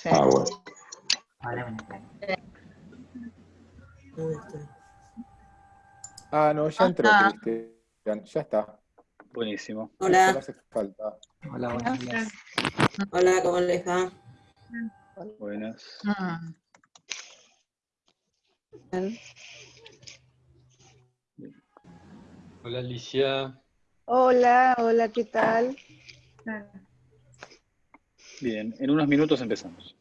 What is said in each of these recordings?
Sí. Ah, bueno. ¿Dónde está? Ah, no, ya entró, Ajá. Cristian. Ya está. Buenísimo. No Hola, hace falta. Hola, buenos días. hola, ¿cómo les va? Buenas. Hola Alicia. Hola, hola, ¿qué tal? Bien, en unos minutos empezamos.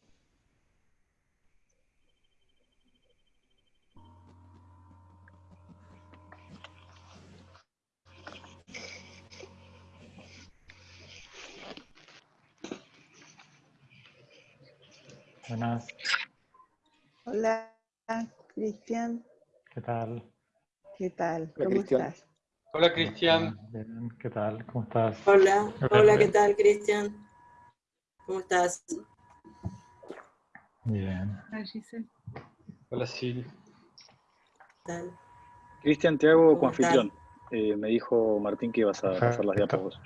Buenas, Hola, Cristian, ¿qué tal? ¿qué tal? ¿Cómo estás? Hola Cristian. ¿qué tal? ¿Cómo estás? Hola, hola. ¿qué tal, Cristian? ¿Cómo estás? Bien. Hola Sil. Cristian, te hago ¿Cómo coanfitrión. Eh, me dijo Martín que ibas a hacer las Perfecto. diapos.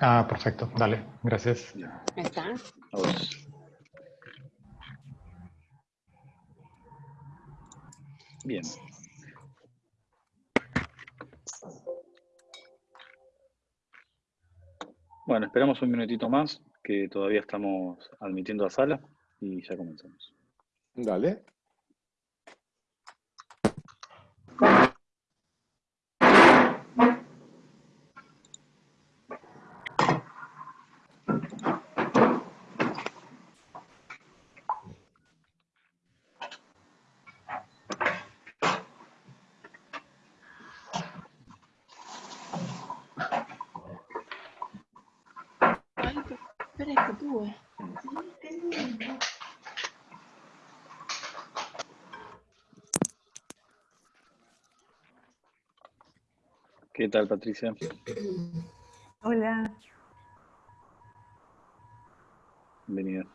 Ah, perfecto, dale, gracias. ¿Está? A vos. Bien. Bueno, esperamos un minutito más, que todavía estamos admitiendo a sala y ya comenzamos. Dale. Ay, pero espera que tuve. ¿Qué tal, Patricia? Hola. Bienvenida.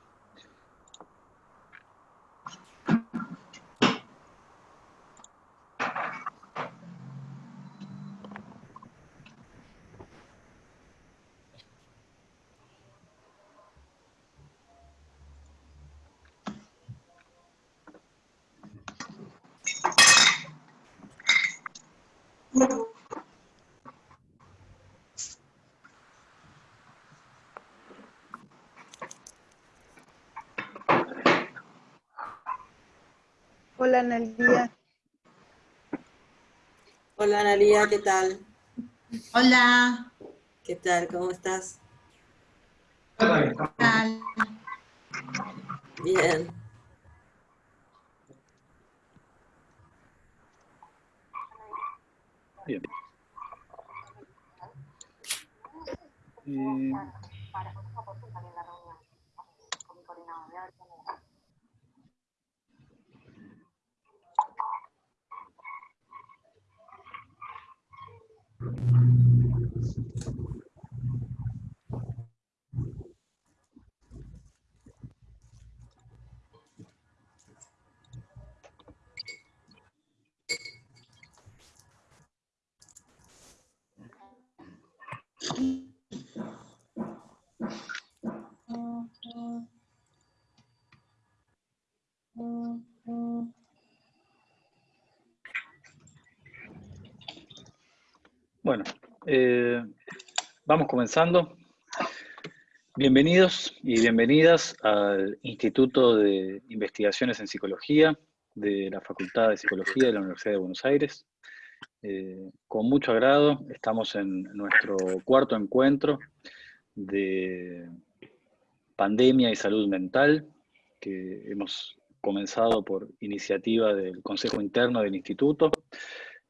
Hola, Analia. Hola, Analia, ¿qué tal? Hola, ¿Qué tal? ¿Cómo estás? ¿qué tal? Bien. Bien. Eh, Bueno, eh, vamos comenzando. Bienvenidos y bienvenidas al Instituto de Investigaciones en Psicología de la Facultad de Psicología de la Universidad de Buenos Aires. Eh, con mucho agrado estamos en nuestro cuarto encuentro de pandemia y salud mental que hemos comenzado por iniciativa del Consejo Interno del Instituto.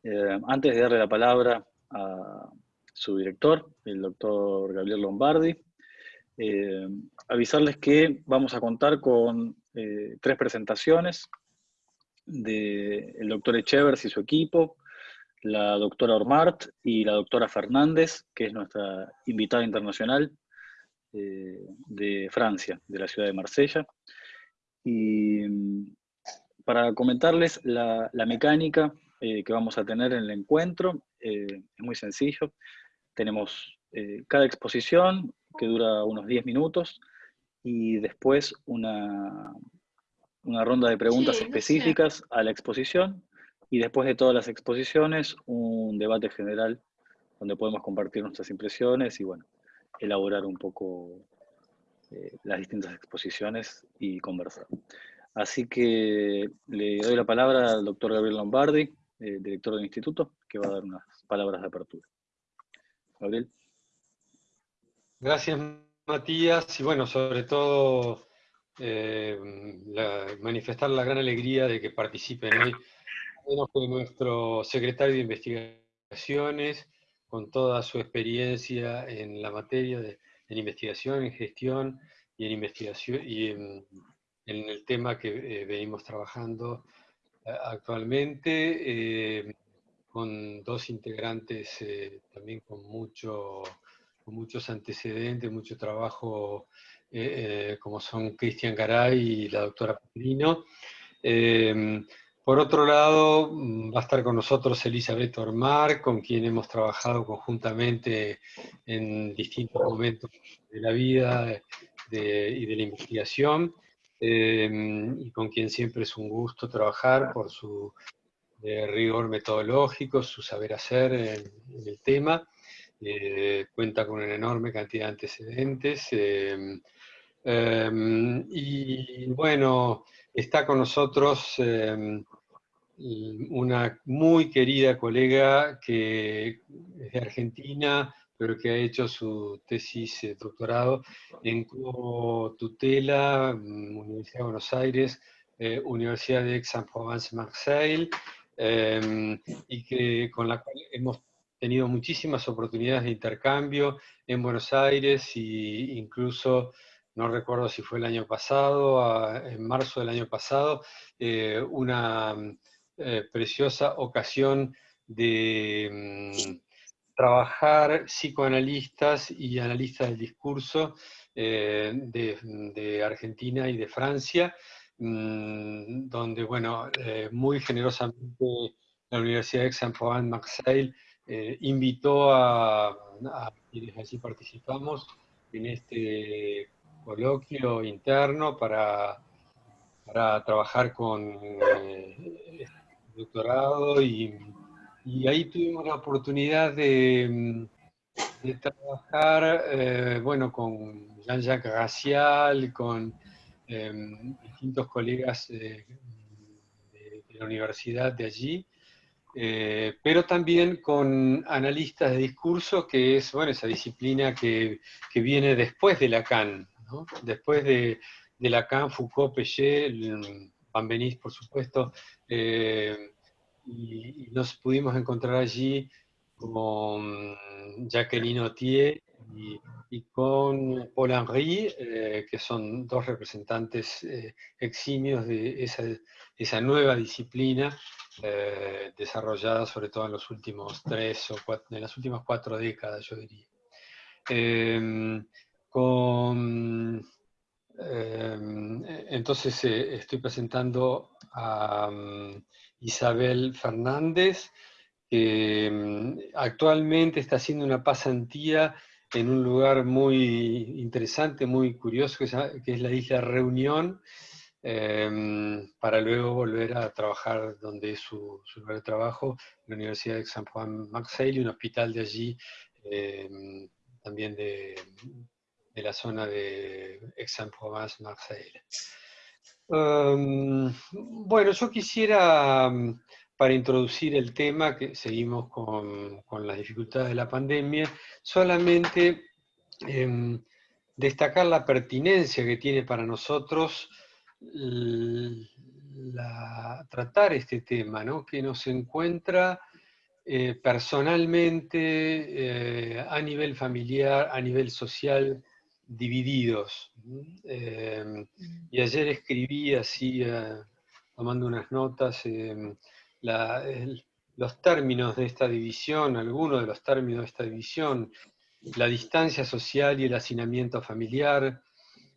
Eh, antes de darle la palabra a su director, el doctor Gabriel Lombardi, eh, avisarles que vamos a contar con eh, tres presentaciones del doctor Echevers y su equipo, la doctora Ormart y la doctora Fernández, que es nuestra invitada internacional eh, de Francia, de la ciudad de Marsella. Y para comentarles la, mecánica que vamos a tener en el encuentro, es muy sencillo. Tenemos eh, cada exposición que dura unos 10 minutos y después una, una ronda de preguntas Sí, no sé. específicas a la exposición y después de todas las exposiciones un debate general donde podemos compartir nuestras impresiones y bueno, elaborar un poco eh, las distintas exposiciones y conversar. Así que le doy la palabra al doctor Gabriel Lombardi, eh, director del instituto, que va a dar unas palabras de apertura. Gracias, Matías. Y bueno, sobre todo eh, manifestar la gran alegría de que participen hoy nuestro secretario de investigaciones, con toda su experiencia en la materia de investigación, en gestión y en investigación y en, el tema que eh, venimos trabajando eh, actualmente, con dos integrantes eh, también con, mucho, muchos antecedentes, mucho trabajo, eh, eh, como son Cristian Garay y la doctora Pedrino. Eh, por otro lado, mm, va a estar con nosotros Elizabeth Ormar, con quien hemos trabajado conjuntamente en distintos momentos de la vida y de la investigación, y con quien siempre es un gusto trabajar por su eh, rigor metodológico, su saber hacer en, el tema. Eh, cuenta con una enorme cantidad de antecedentes. eh, eh, y bueno, está con nosotros eh, una muy querida colega que es de Argentina, pero que ha hecho su tesis de doctorado en tutela, mm, Universidad de Buenos Aires, eh, Universidad de Aix-en-Provence-Marseille, eh, y que, con la cual hemos tenido muchísimas oportunidades de intercambio en Buenos Aires e incluso, no recuerdo si fue el año pasado, en marzo del año pasado, eh, una eh, preciosa ocasión de mm, trabajar psicoanalistas y analistas del discurso eh, de Argentina y de Francia, mm, donde, bueno, eh, muy generosamente la Universidad de Aix-en-Provence-Marseille eh, invitó a, a quienes allí participamos en este coloquio interno para, para trabajar con eh, doctorado y, y ahí tuvimos la oportunidad de, de trabajar, eh, bueno, con Jean-Jacques Racial, con distintos colegas eh, de, de la universidad de allí, eh, pero también con analistas de discurso, que es, bueno, esa disciplina que, que viene después de Lacan, ¿no? Después de, de Lacan, Foucault, Péchet, Van Benís, por supuesto, eh, y, y nos pudimos encontrar allí con Jacqueline Autier y, con Paul Henry, eh, que son dos representantes eh, eximios de esa, esa nueva disciplina eh, desarrollada sobre todo en los últimos tres o cuatro, en las últimas cuatro décadas, yo diría. Eh, con, eh, entonces estoy presentando a um, Isabel Fernández, que um, actualmente está haciendo una pasantía en un lugar muy interesante, muy curioso, que es, la isla Reunión, eh, para luego volver a trabajar donde es su, lugar de trabajo, la Universidad de Aix-en-Provence-Marseille, un hospital de allí, eh, también de, de, la zona de Aix-en-Provence-Marseille. Um, bueno, yo quisiera, para introducir el tema, que seguimos con, con las dificultades de la pandemia, solamente eh, destacar la pertinencia que tiene para nosotros la, tratar este tema, ¿no? que nos encuentra eh, personalmente, eh, a nivel familiar, a nivel social, divididos. Eh, y ayer escribí así, tomando unas notas, los términos de esta división, algunos de los términos de esta división, la distancia social y el hacinamiento familiar,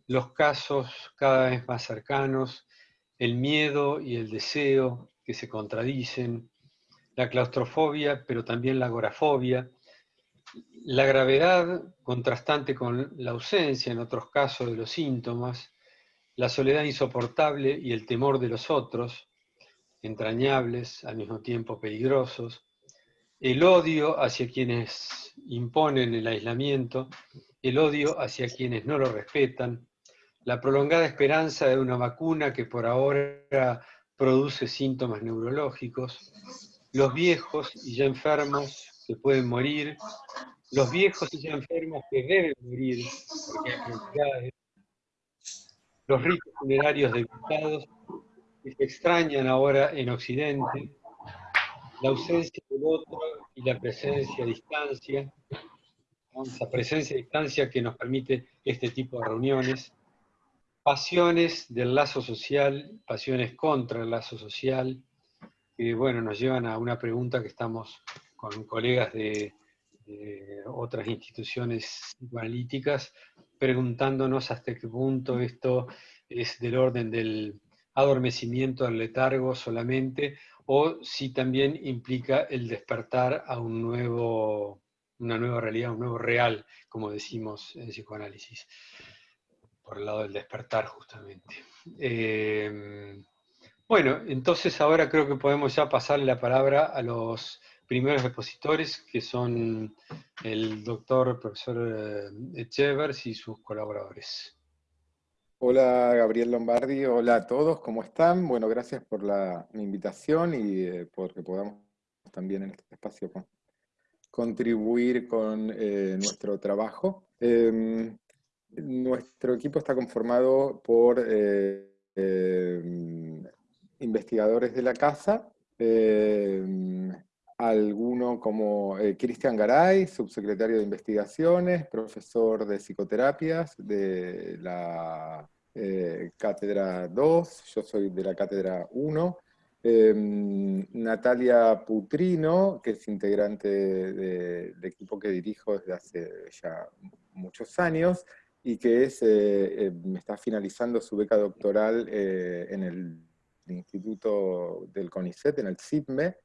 los casos cada vez más cercanos, el miedo y el deseo que se contradicen, la claustrofobia, pero también la agorafobia, la gravedad contrastante con la ausencia, en otros casos, de los síntomas, la soledad insoportable y el temor de los otros, entrañables, al mismo tiempo peligrosos, el odio hacia quienes imponen el aislamiento, el odio hacia quienes no lo respetan, la prolongada esperanza de una vacuna que por ahora produce síntomas neurológicos, los viejos y ya enfermos que pueden morir, los viejos y ya enfermos que deben morir, los ricos funerarios debilitados que se extrañan ahora en Occidente, la ausencia del otro y la presencia a distancia, esa presencia a distancia que nos permite este tipo de reuniones, pasiones del lazo social, pasiones contra el lazo social, que bueno, nos llevan a una pregunta que estamos con colegas de, de otras instituciones psicoanalíticas, preguntándonos hasta qué punto esto es del orden del adormecimiento, del letargo solamente, o si también implica el despertar a un nuevo, una nueva realidad, un nuevo real, como decimos en psicoanálisis, por el lado del despertar justamente. Eh, bueno, entonces ahora creo que podemos ya pasarle la palabra a los primeros expositores, que son el doctor profesor Echevers y sus colaboradores. Hola Gabriel Lombardi, hola a todos, ¿cómo están? Bueno, gracias por la invitación y eh, porque podamos también en este espacio con, contribuir con eh, nuestro trabajo. Eh, nuestro equipo está conformado por eh, investigadores de la casa, alguno como eh, Cristian Garay, subsecretario de Investigaciones, profesor de Psicoterapias de la eh, Cátedra 2, yo soy de la Cátedra 1, em, Natalia Putrino, que es integrante del equipo que dirijo desde hace ya muchos años, y que es, eh, está finalizando su beca doctoral en el Instituto del CONICET, en el CIPME,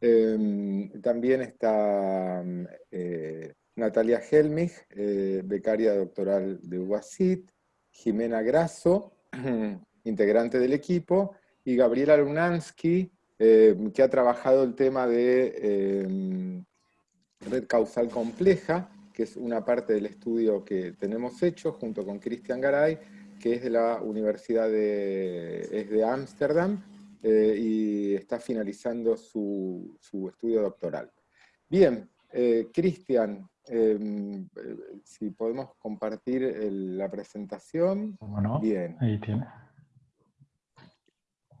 Em, también está eh, Natalia Helmich, eh, becaria doctoral de UASIT, Jimena Grasso, integrante del equipo, y Gabriela Lunansky, em, que ha trabajado el tema de em, red causal compleja, que es una parte del estudio que tenemos hecho junto con Cristian Garay, que es de la Universidad de Ámsterdam, eh, y está finalizando su, su, estudio doctoral. Bien, eh, Cristian, em, eh, si podemos compartir la presentación. ¿Cómo Bien. Ahí tiene.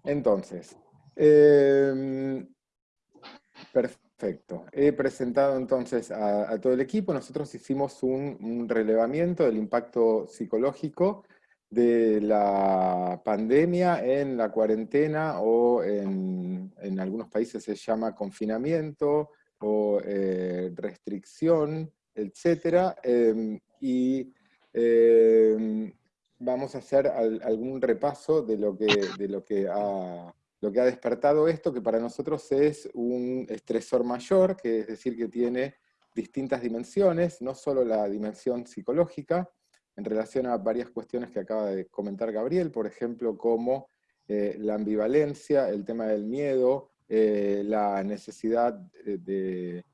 Entonces, em, perfecto. He presentado entonces a, todo el equipo. Nosotros hicimos un, un relevamiento del impacto psicológico de la pandemia en la cuarentena o en, algunos países se llama confinamiento o eh, restricción, etc. Em, y em, vamos a hacer algún repaso de lo, que, de lo que, ha, lo que ha despertado esto, que para nosotros es un estresor mayor, que es decir, que tiene distintas dimensiones, no solo la dimensión psicológica, en relación a varias cuestiones que acaba de comentar Gabriel, por ejemplo, como eh, la ambivalencia, el tema del miedo, eh, la necesidad de,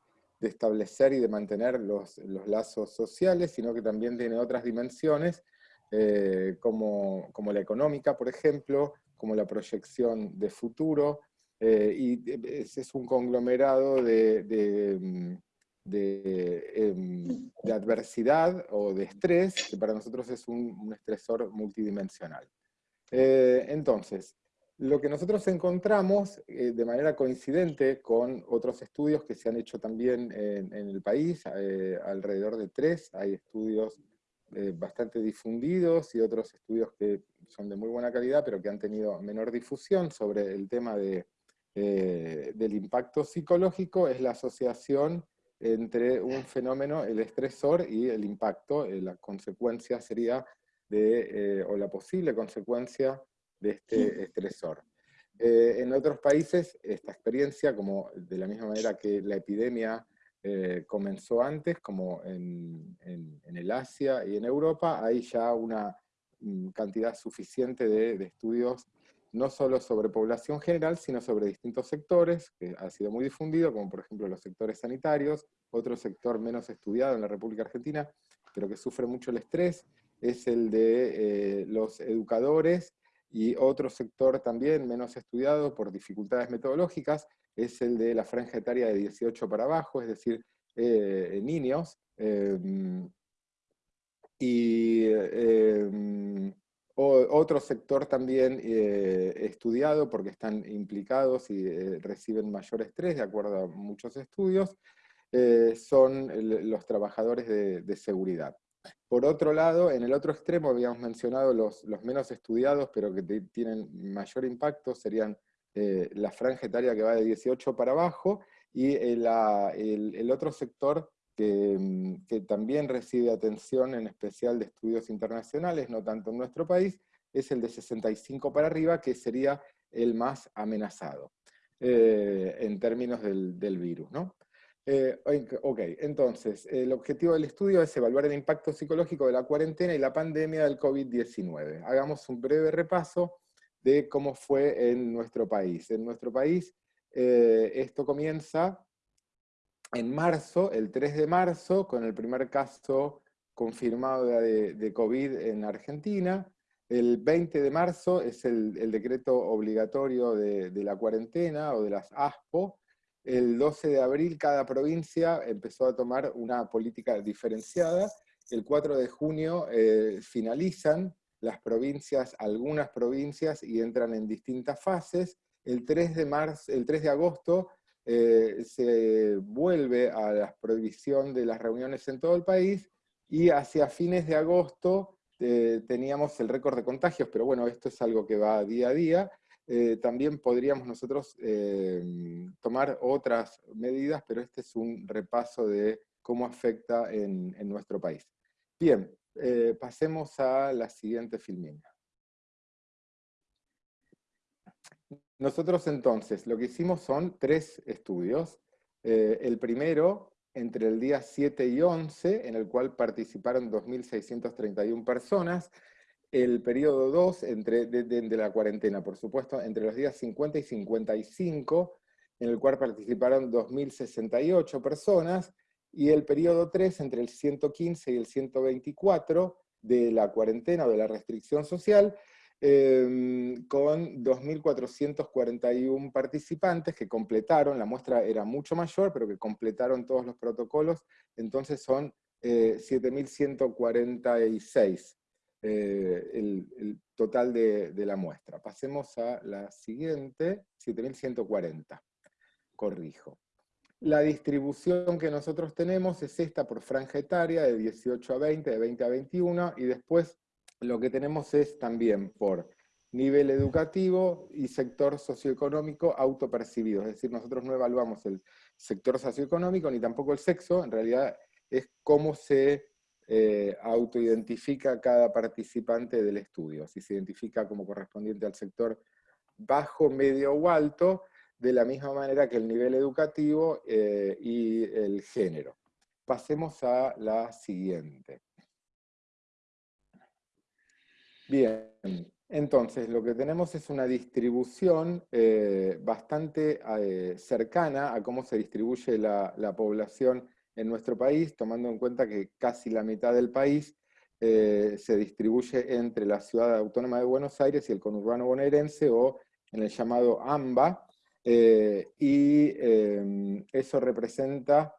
establecer y de mantener los, lazos sociales, sino que también tiene otras dimensiones, eh, como, la económica, por ejemplo, como la proyección de futuro, y es, un conglomerado de, Em, de, adversidad o de estrés, que para nosotros es un, estresor multidimensional. Eh, entonces, lo que nosotros encontramos eh, de manera coincidente con otros estudios que se han hecho también en, el país, eh, alrededor de tres, hay estudios bastante difundidos y otros estudios que son de muy buena calidad, pero que han tenido menor difusión sobre el tema de, del impacto psicológico, es la asociación entre un fenómeno, el estresor y el impacto, eh, la consecuencia sería de, eh, o la posible consecuencia de este estresor. Eh, en otros países, esta experiencia, como de la misma manera que la epidemia comenzó antes, como en, el Asia y en Europa, hay ya una mm, cantidad suficiente de, de, estudios no solo sobre población general, sino sobre distintos sectores, que ha sido muy difundido, como por ejemplo los sectores sanitarios, otro sector menos estudiado en la República Argentina, pero que sufre mucho el estrés, es el de eh, los educadores, y otro sector también menos estudiado por dificultades metodológicas, es el de la franja etaria de 18 para abajo, es decir, eh, niños, em, y em, otro sector también eh, estudiado porque están implicados y reciben mayor estrés, de acuerdo a muchos estudios, son los trabajadores de seguridad. Por otro lado, en el otro extremo habíamos mencionado los, menos estudiados, pero que tienen mayor impacto, serían eh, la franja etaria que va de 18 para abajo, y el, otro sector mm, que, también recibe atención en especial de estudios internacionales, no tanto en nuestro país, es el de 65 para arriba, que sería el más amenazado eh, en términos del, virus. ¿no? Eh, ok, entonces, el objetivo del estudio es evaluar el impacto psicológico de la cuarentena y la pandemia del COVID-19. Hagamos un breve repaso de cómo fue en nuestro país. En nuestro país, eh, esto comienza en marzo, el 3 de marzo, con el primer caso confirmado de, COVID en Argentina. El 20 de marzo es el, decreto obligatorio de, la cuarentena o de las ASPO, el 12 de abril cada provincia empezó a tomar una política diferenciada. El 4 de junio eh, finalizan las provincias, algunas provincias, y entran en distintas fases. El 3 de, marzo, el 3 de agosto eh, se vuelve a la prohibición de las reuniones en todo el país, y hacia fines de agosto eh, teníamos el récord de contagios, pero bueno, esto es algo que va día a día, eh, también podríamos nosotros tomar otras medidas, pero este es un repaso de cómo afecta en, nuestro país. Bien, pasemos a la siguiente filmina. Nosotros entonces, lo que hicimos son tres estudios. el primero, entre el día 7 y 11, en el cual participaron 2.631 personas, el periodo 2 entre, de, la cuarentena, por supuesto, entre los días 50 y 55, en el cual participaron 2.068 personas, y el periodo 3 entre el 115 y el 124 de la cuarentena o de la restricción social, em, con 2.441 participantes que completaron, la muestra era mucho mayor, pero que completaron todos los protocolos, entonces son 7.146 eh, el, total de, la muestra. Pasemos a la siguiente, 7140. Corrijo. La distribución que nosotros tenemos es esta por franja etaria, de 18 a 20, de 20 a 21, y después lo que tenemos es también por nivel educativo y sector socioeconómico autopercibido. Es decir, nosotros no evaluamos el sector socioeconómico ni tampoco el sexo, en realidad es cómo se eh, autoidentifica cada participante del estudio, si se identifica como correspondiente al sector bajo, medio o alto, de la misma manera que el nivel educativo eh, y el género. Pasemos a la siguiente. Bien, entonces lo que tenemos es una distribución eh, bastante cercana a cómo se distribuye la, la población en nuestro país, tomando en cuenta que casi la mitad del país eh, se distribuye entre la ciudad autónoma de Buenos Aires y el conurbano bonaerense, o en el llamado AMBA, eh, y em, eso representa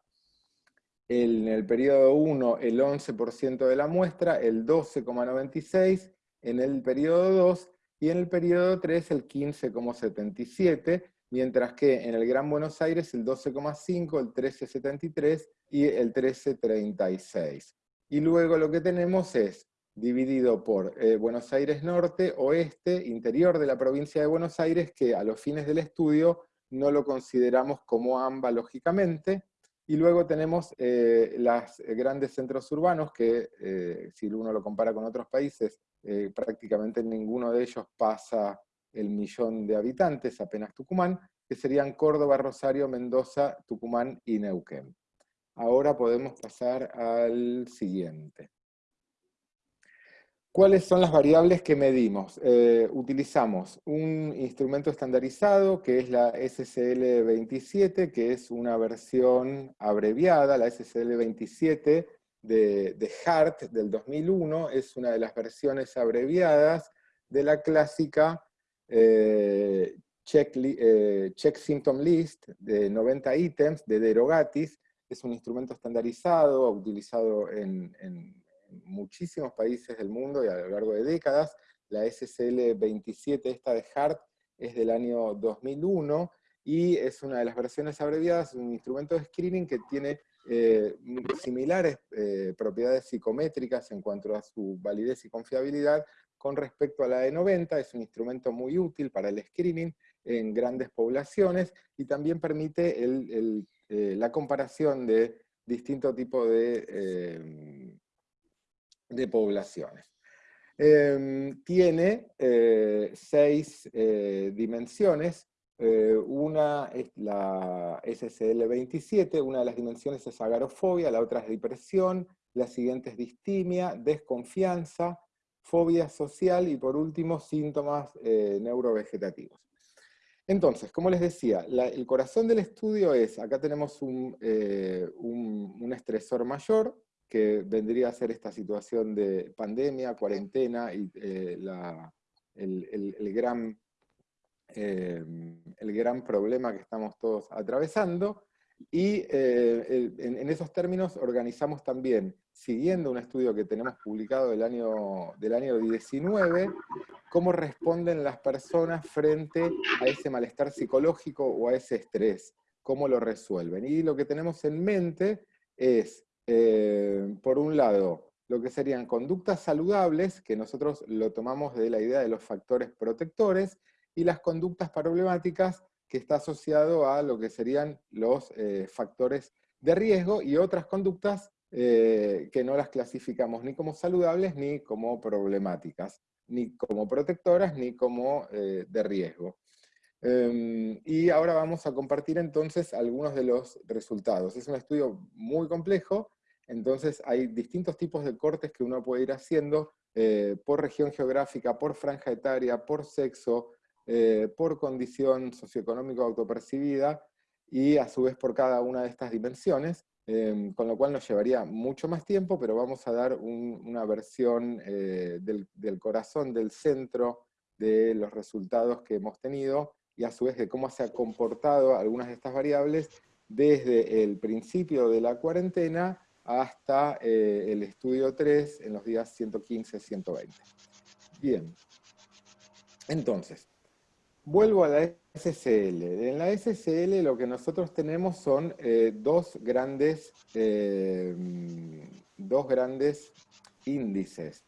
en el periodo 1 el 11% de la muestra, el 12,96%, en el periodo 2 y en el periodo 3 el 15,77%, mientras que en el Gran Buenos Aires el 12,5, el 13,73 y el 13,36. Y luego lo que tenemos es dividido por eh, Buenos Aires Norte, Oeste, interior de la provincia de Buenos Aires, que a los fines del estudio no lo consideramos como AMBA lógicamente, y luego tenemos eh, los grandes centros urbanos, que eh, si uno lo compara con otros países, prácticamente ninguno de ellos pasa el millón de habitantes, apenas Tucumán, que serían Córdoba, Rosario, Mendoza, Tucumán y Neuquén. Ahora podemos pasar al siguiente. ¿Cuáles son las variables que medimos? Eh, utilizamos un instrumento estandarizado que es la SCL27, que es una versión abreviada, la SCL27 de, de HART del 2001, es una de las versiones abreviadas de la clásica eh, check, eh, check, Symptom List de 90 ítems de Derogatis, es un instrumento estandarizado, utilizado en muchísimos países del mundo y a lo largo de décadas. La SSL 27, esta de HART, es del año 2001 y es una de las versiones abreviadas, un instrumento de screening que tiene eh, similares eh, propiedades psicométricas en cuanto a su validez y confiabilidad con respecto a la de 90, es un instrumento muy útil para el screening en grandes poblaciones y también permite eh, la comparación de distintos tipos de poblaciones. Em, tiene seis dimensiones, eh, una es la SSL27, una de las dimensiones es agarofobia, la otra es depresión, la siguiente es distimia, desconfianza, fobia social y por último síntomas neurovegetativos. Entonces, como les decía, el corazón del estudio es, acá tenemos un, un estresor mayor, que vendría a ser esta situación de pandemia, cuarentena y eh, el, gran, eh, el gran problema que estamos todos atravesando. Y eh, en, esos términos organizamos también, siguiendo un estudio que tenemos publicado del año, del año 19, cómo responden las personas frente a ese malestar psicológico o a ese estrés, cómo lo resuelven. Y lo que tenemos en mente es eh, por un lado, lo que serían conductas saludables, que nosotros lo tomamos de la idea de los factores protectores, y las conductas problemáticas, que está asociado a lo que serían los eh, factores de riesgo, y otras conductas eh, que no las clasificamos ni como saludables ni como problemáticas, ni como protectoras ni como de riesgo. Em, y ahora vamos a compartir entonces algunos de los resultados. Es un estudio muy complejo, entonces hay distintos tipos de cortes que uno puede ir haciendo eh, por región geográfica, por franja etaria, por sexo, eh, por condición socioeconómica autopercibida, y a su vez por cada una de estas dimensiones, em, con lo cual nos llevaría mucho más tiempo, pero vamos a dar una versión eh, del, del, corazón, del centro de los resultados que hemos tenido, y a su vez de cómo se ha comportado algunas de estas variables desde el principio de la cuarentena hasta eh, el estudio 3 en los días 115-120. Bien. Entonces, vuelvo a la SCL. En la SCL lo que nosotros tenemos son eh, dos, grandes, eh, dos grandes índices.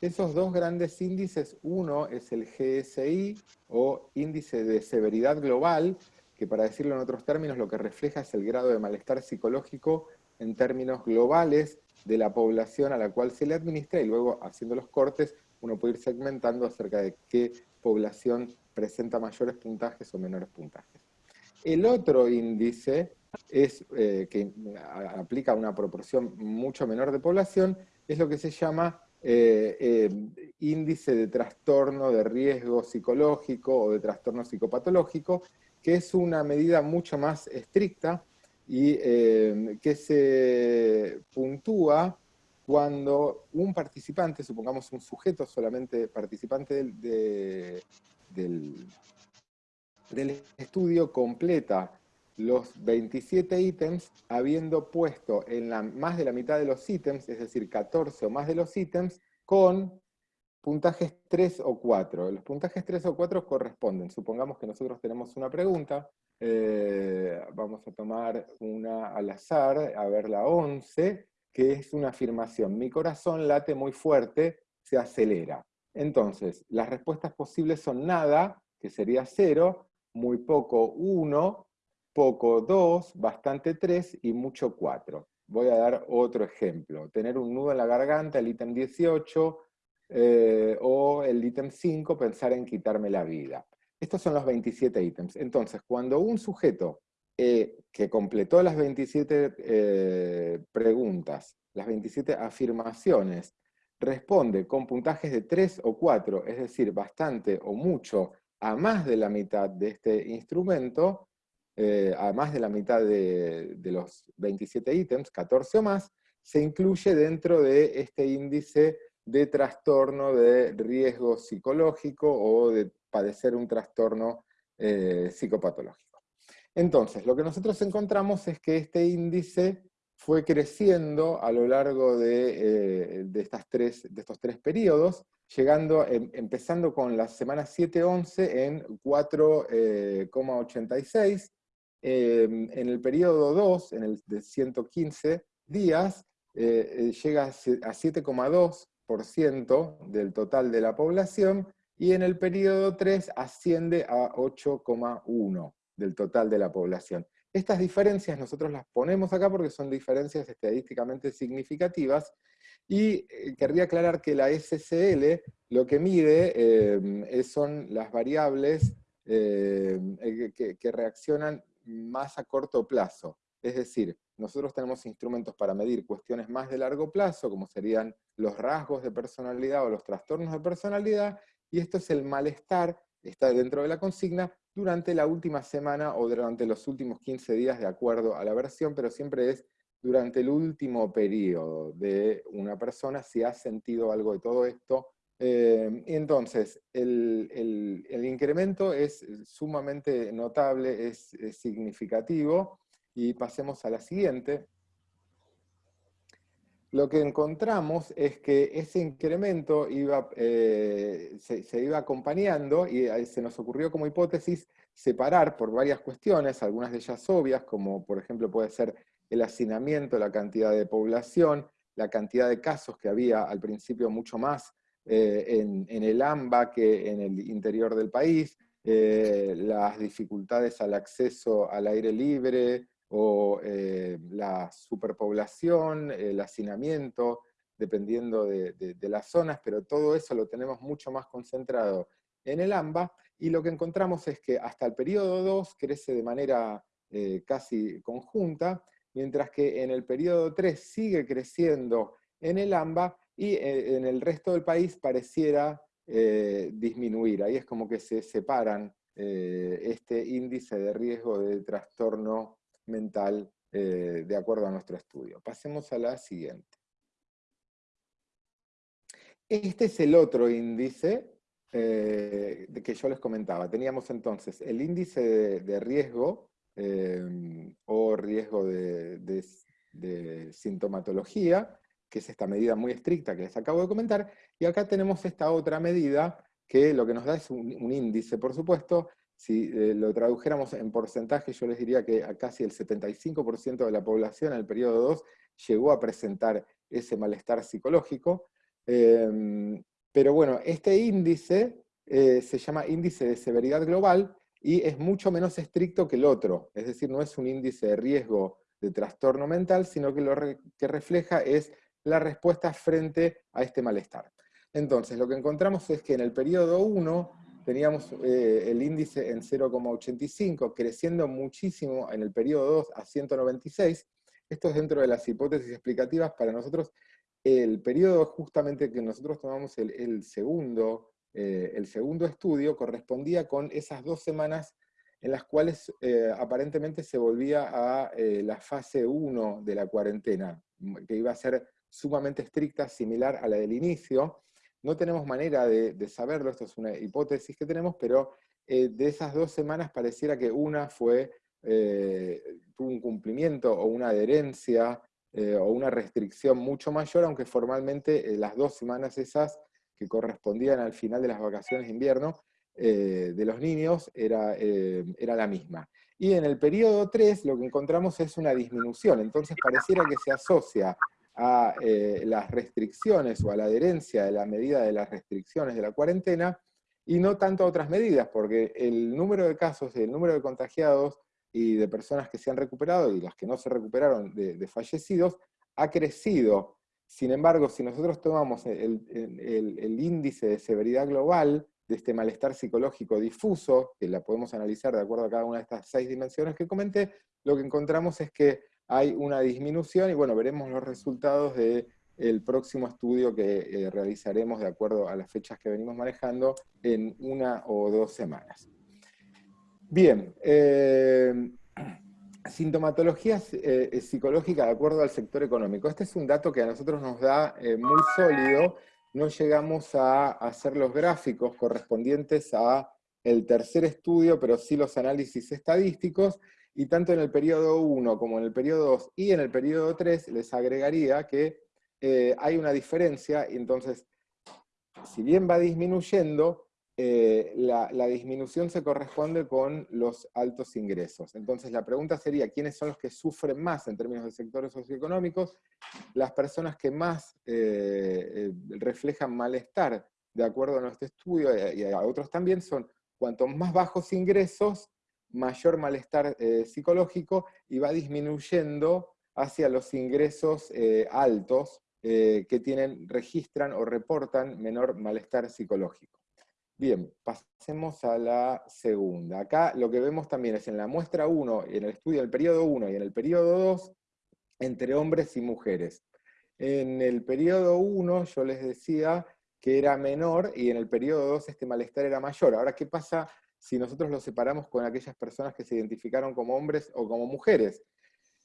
Esos dos grandes índices, uno es el GSI, o índice de severidad global, que para decirlo en otros términos lo que refleja es el grado de malestar psicológico en términos globales de la población a la cual se le administra, y luego haciendo los cortes uno puede ir segmentando acerca de qué población presenta mayores puntajes o menores puntajes. El otro índice es, eh, que aplica una proporción mucho menor de población, es lo que se llama eh, eh, índice de trastorno de riesgo psicológico o de trastorno psicopatológico, que es una medida mucho más estricta y que se puntúa cuando un participante, supongamos un sujeto solamente participante del, estudio, completa los 27 ítems, habiendo puesto en más de la mitad de los ítems, es decir, 14 o más de los ítems, con puntajes 3 o 4. Los puntajes 3 o 4 corresponden, supongamos que nosotros tenemos una pregunta, eh, vamos a tomar una al azar, a ver la 11, que es una afirmación, mi corazón late muy fuerte, se acelera. Entonces, las respuestas posibles son nada, que sería 0, muy poco 1, poco 2, bastante 3 y mucho 4. Voy a dar otro ejemplo. Tener un nudo en la garganta, el ítem 18, eh, o el ítem 5, pensar en quitarme la vida. Estos son los 27 ítems. Entonces, cuando un sujeto eh, que completó las 27 eh, preguntas, las 27 afirmaciones, responde con puntajes de 3 o 4, es decir, bastante o mucho a más de la mitad de este instrumento, eh, a más de la mitad de, los 27 ítems, 14 o más, se incluye dentro de este índice de trastorno de riesgo psicológico o de padecer un trastorno psicopatológico. Entonces, lo que nosotros encontramos es que este índice fue creciendo a lo largo de, eh, estas tres, de estos tres periodos, llegando, em, empezando con la semana 7-11 en 4,86, eh, en el periodo 2, en el de 115 días, eh, llega a 7,2% del total de la población, y en el periodo 3 asciende a 8,1% del total de la población. Estas diferencias nosotros las ponemos acá porque son diferencias estadísticamente significativas, y eh, querría aclarar que la SCL lo que mide eh, son las variables eh, que, que reaccionan más a corto plazo. Es decir, nosotros tenemos instrumentos para medir cuestiones más de largo plazo, como serían los rasgos de personalidad o los trastornos de personalidad, y esto es el malestar, está dentro de la consigna, durante la última semana o durante los últimos 15 días de acuerdo a la versión, pero siempre es durante el último periodo de una persona si ha sentido algo de todo esto. Eh, entonces, el, el, incremento es sumamente notable, es significativo, y pasemos a la siguiente, lo que encontramos es que ese incremento iba, eh, se, iba acompañando y se nos ocurrió como hipótesis separar por varias cuestiones, algunas de ellas obvias, como por ejemplo puede ser el hacinamiento, la cantidad de población, la cantidad de casos que había al principio mucho más eh, en, el AMBA que en el interior del país, eh, las dificultades al acceso al aire libre, o eh, la superpoblación, el hacinamiento, dependiendo de, de, las zonas, pero todo eso lo tenemos mucho más concentrado en el AMBA, y lo que encontramos es que hasta el periodo 2 crece de manera eh, casi conjunta, mientras que en el periodo 3 sigue creciendo en el AMBA, y eh, en el resto del país pareciera disminuir. Ahí es como que se separan este índice de riesgo de trastorno mental eh, de acuerdo a nuestro estudio. Pasemos a la siguiente. Este es el otro índice eh, de que yo les comentaba. Teníamos entonces el índice de, riesgo eh, o riesgo de, sintomatología, que es esta medida muy estricta que les acabo de comentar, y acá tenemos esta otra medida que lo que nos da es un índice, por supuesto, si eh, lo tradujéramos en porcentaje, yo les diría que a casi el 75% de la población en el periodo 2 llegó a presentar ese malestar psicológico. Eh, pero bueno, este índice eh, se llama índice de severidad global y es mucho menos estricto que el otro. Es decir, no es un índice de riesgo de trastorno mental, sino que lo que refleja es la respuesta frente a este malestar. Entonces, lo que encontramos es que en el periodo 1 teníamos eh, el índice en 0,85, creciendo muchísimo en el periodo 2 a 196. Esto es dentro de las hipótesis explicativas. Para nosotros, el periodo justamente que nosotros tomamos el, el segundo, eh, el segundo estudio correspondía con esas dos semanas en las cuales eh, aparentemente se volvía a eh, la fase 1 de la cuarentena, que iba a ser sumamente estricta, similar a la del inicio, no tenemos manera de, saberlo, esto es una hipótesis que tenemos, pero eh, de esas dos semanas pareciera que una fue, eh, tuvo un cumplimiento o una adherencia eh, o una restricción mucho mayor, aunque formalmente las dos semanas esas que correspondían al final de las vacaciones de invierno de los niños era, era la misma. Y en el periodo 3 lo que encontramos es una disminución, entonces pareciera que se asocia a eh, las restricciones o a la adherencia de la medida de las restricciones de la cuarentena, y no tanto a otras medidas, porque el número de casos, el número de contagiados y de personas que se han recuperado y las que no se recuperaron de, de fallecidos, ha crecido. Sin embargo, si nosotros tomamos el, el, el, índice de severidad global, de este malestar psicológico difuso, que la podemos analizar de acuerdo a cada una de estas seis dimensiones que comenté, lo que encontramos es que hay una disminución, y bueno, veremos los resultados del próximo estudio que eh, realizaremos de acuerdo a las fechas que venimos manejando en una o dos semanas. Bien, eh, sintomatología eh, psicológica de acuerdo al sector económico. Este es un dato que a nosotros nos da muy sólido, no llegamos a hacer los gráficos correspondientes a el tercer estudio, pero sí los análisis estadísticos, y tanto en el periodo 1 como en el periodo 2 y en el periodo 3 les agregaría que eh, hay una diferencia, entonces, si bien va disminuyendo, eh, la, disminución se corresponde con los altos ingresos. Entonces la pregunta sería, ¿quiénes son los que sufren más en términos de sectores socioeconómicos? Las personas que más eh, reflejan malestar, de acuerdo a nuestro estudio, y a otros también, son cuanto más bajos ingresos, mayor malestar eh, psicológico y va disminuyendo hacia los ingresos eh, altos eh, que tienen, registran o reportan menor malestar psicológico. Bien, pasemos a la segunda. Acá lo que vemos también es en la muestra 1, en el estudio del periodo 1 y en el periodo 2, entre hombres y mujeres. En el periodo 1 yo les decía que era menor y en el periodo 2 este malestar era mayor. Ahora, ¿qué pasa si nosotros lo separamos con aquellas personas que se identificaron como hombres o como mujeres.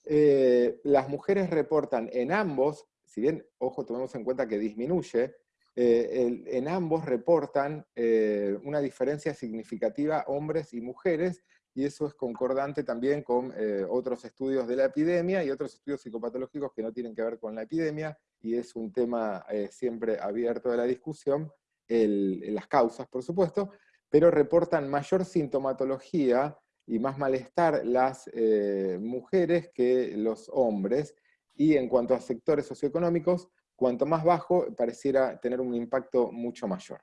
Eh, las mujeres reportan en ambos, si bien, ojo, tomemos en cuenta que disminuye, eh, en ambos reportan eh, una diferencia significativa hombres y mujeres, y eso es concordante también con otros estudios de la epidemia y otros estudios psicopatológicos que no tienen que ver con la epidemia, y es un tema siempre abierto de la discusión, las causas, por supuesto, pero reportan mayor sintomatología y más malestar las eh, mujeres que los hombres, y en cuanto a sectores socioeconómicos, cuanto más bajo, pareciera tener un impacto mucho mayor.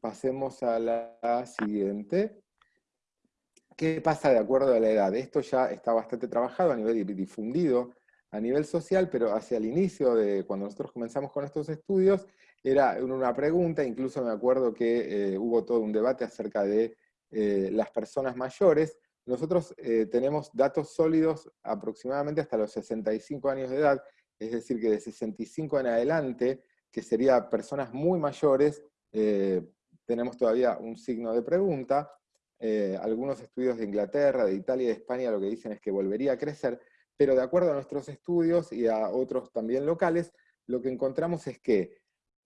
Pasemos a la siguiente. ¿Qué pasa de acuerdo a la edad? Esto ya está bastante trabajado a nivel difundido, a nivel social, pero hacia el inicio de cuando nosotros comenzamos con estos estudios, era una pregunta, incluso me acuerdo que eh, hubo todo un debate acerca de eh, las personas mayores. Nosotros eh, tenemos datos sólidos aproximadamente hasta los 65 años de edad, es decir, que de 65 en adelante, que serían personas muy mayores, tenemos todavía un signo de pregunta. algunos estudios de Inglaterra, de Italia de España lo que dicen es que volvería a crecer, pero de acuerdo a nuestros estudios y a otros también locales, lo que encontramos es que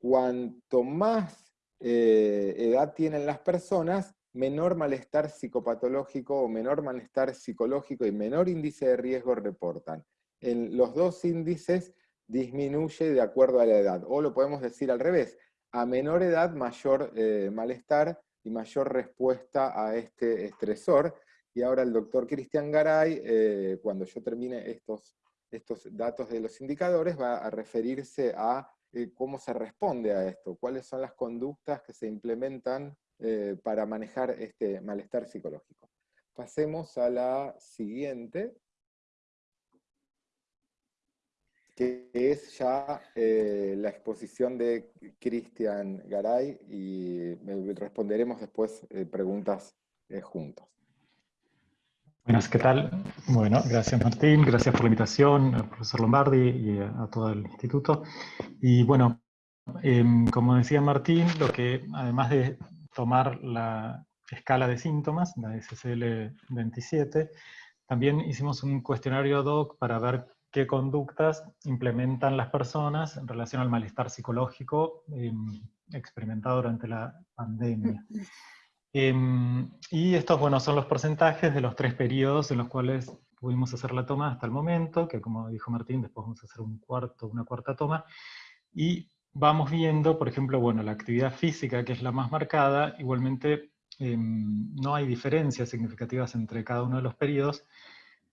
cuanto más eh, edad tienen las personas, menor malestar psicopatológico o menor malestar psicológico y menor índice de riesgo reportan. En los dos índices disminuye de acuerdo a la edad, o lo podemos decir al revés, a menor edad mayor eh, malestar y mayor respuesta a este estresor. Y ahora el doctor Cristian Garay, eh, cuando yo termine estos, estos datos de los indicadores, va a referirse a eh, cómo se responde a esto, cuáles son las conductas que se implementan eh, para manejar este malestar psicológico. Pasemos a la siguiente, que es ya eh, la exposición de Cristian Garay, y responderemos después preguntas juntos. Buenas, ¿qué tal? Bueno, gracias Martín, gracias por la invitación, al profesor Lombardi y a, todo el instituto. Y bueno, em, como decía Martín, lo que además de tomar la escala de síntomas, la SSL-27, también hicimos un cuestionario ad hoc para ver qué conductas implementan las personas en relación al malestar psicológico em, experimentado durante la pandemia. Em, y estos, bueno, son los porcentajes de los tres periodos en los cuales pudimos hacer la toma hasta el momento, que como dijo Martín, después vamos a hacer un cuarto, una cuarta toma, y vamos viendo, por ejemplo, bueno, la actividad física, que es la más marcada, igualmente em, no hay diferencias significativas entre cada uno de los periodos,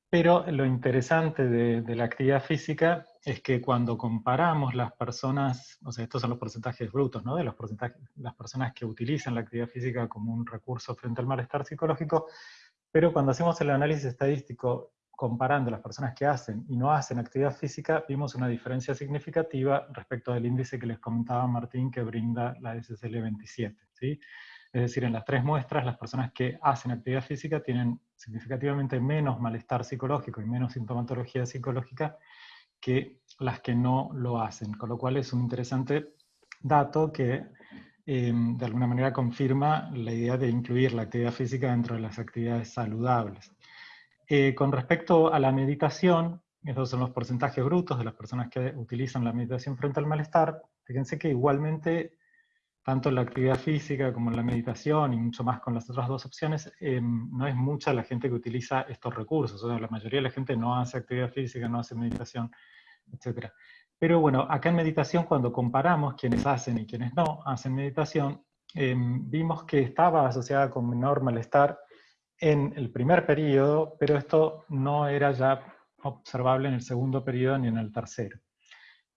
pero lo interesante de, la actividad física es que cuando comparamos las personas, o sea, estos son los porcentajes brutos, ¿no? De los porcentajes, las personas que utilizan la actividad física como un recurso frente al malestar psicológico, pero cuando hacemos el análisis estadístico comparando las personas que hacen y no hacen actividad física, vimos una diferencia significativa respecto del índice que les comentaba Martín que brinda la SSL 27, ¿sí? Es decir, en las tres muestras, las personas que hacen actividad física tienen significativamente menos malestar psicológico y menos sintomatología psicológica que las que no lo hacen, con lo cual es un interesante dato que eh, de alguna manera confirma la idea de incluir la actividad física dentro de las actividades saludables. Eh, con respecto a la meditación, estos son los porcentajes brutos de las personas que utilizan la meditación frente al malestar, fíjense que igualmente tanto en la actividad física como en la meditación y mucho más con las otras dos opciones, eh, no es mucha la gente que utiliza estos recursos. O sea, la mayoría de la gente no hace actividad física, no hace meditación, etc. Pero bueno, acá en meditación cuando comparamos quienes hacen y quienes no hacen meditación, eh, vimos que estaba asociada con menor malestar en el primer periodo, pero esto no era ya observable en el segundo periodo ni en el tercero.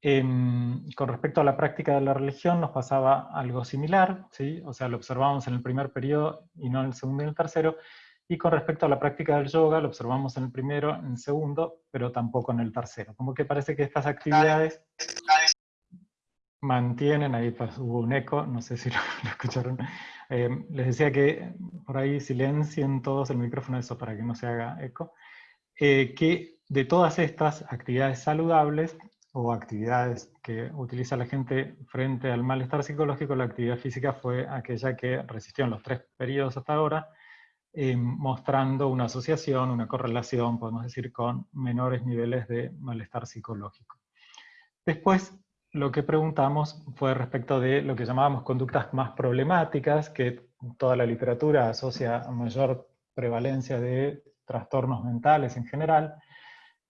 Con respecto a la práctica de la religión nos pasaba algo similar, ¿sí? o sea, lo observamos en el primer periodo y no en el segundo y en el tercero, y con respecto a la práctica del yoga lo observamos en el primero, en el segundo, pero tampoco en el tercero. Como que parece que estas actividades mantienen, ahí hubo un eco, no sé si lo, escucharon, em, les decía que por ahí silencien todos el micrófono, eso para que no se haga eco, eh, que de todas estas actividades saludables, o actividades que utiliza la gente frente al malestar psicológico, la actividad física fue aquella que resistió en los tres periodos hasta ahora, eh, mostrando una asociación, una correlación, podemos decir, con menores niveles de malestar psicológico. Después, lo que preguntamos fue respecto de lo que llamábamos conductas más problemáticas, que toda la literatura asocia a mayor prevalencia de trastornos mentales en general,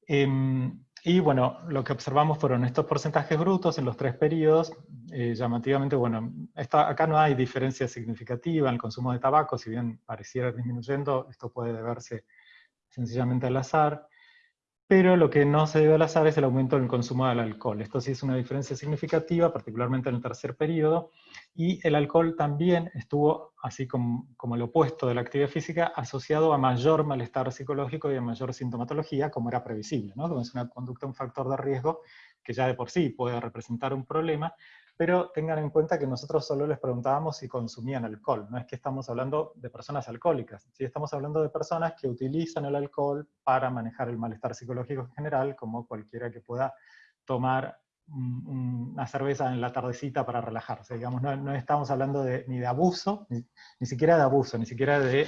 em, y bueno, lo que observamos fueron estos porcentajes brutos en los tres periodos. Eh, llamativamente, bueno, acá no hay diferencia significativa en el consumo de tabaco, si bien pareciera disminuyendo, esto puede deberse sencillamente al azar pero lo que no se debe al azar es el aumento del consumo del alcohol. Esto sí es una diferencia significativa, particularmente en el tercer periodo, y el alcohol también estuvo, así como, como, el opuesto de la actividad física, asociado a mayor malestar psicológico y a mayor sintomatología, como era previsible, ¿no? Como es una conducta, un factor de riesgo que ya de por sí puede representar un problema, pero tengan en cuenta que nosotros solo les preguntábamos si consumían alcohol, no es que estamos hablando de personas alcohólicas, ¿sí? estamos hablando de personas que utilizan el alcohol para manejar el malestar psicológico en general, como cualquiera que pueda tomar una cerveza en la tardecita para relajarse, digamos, no, estamos hablando de, ni de abuso, ni, ni siquiera de abuso, ni siquiera de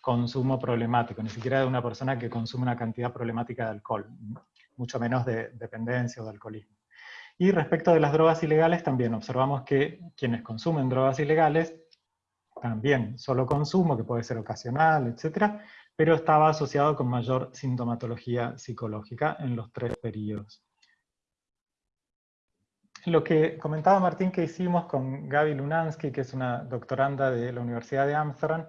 consumo problemático, ni siquiera de una persona que consume una cantidad problemática de alcohol, mucho menos de dependencia o de alcoholismo. Y respecto de las drogas ilegales, también observamos que quienes consumen drogas ilegales, también solo consumo, que puede ser ocasional, etc., pero estaba asociado con mayor sintomatología psicológica en los tres periodos. Lo que comentaba Martín que hicimos con Gaby Lunansky, que es una doctoranda de la Universidad de Amsterdam,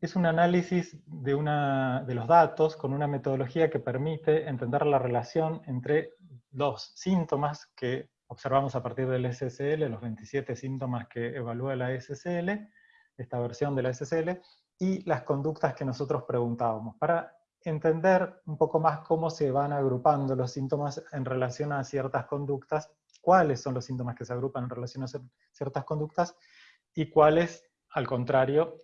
es un análisis de, una, de los datos con una metodología que permite entender la relación entre los síntomas que observamos a partir del SSL, los 27 síntomas que evalúa la SSL, esta versión de la SSL, y las conductas que nosotros preguntábamos, para entender un poco más cómo se van agrupando los síntomas en relación a ciertas conductas, cuáles son los síntomas que se agrupan en relación a ciertas conductas, y cuáles, al contrario,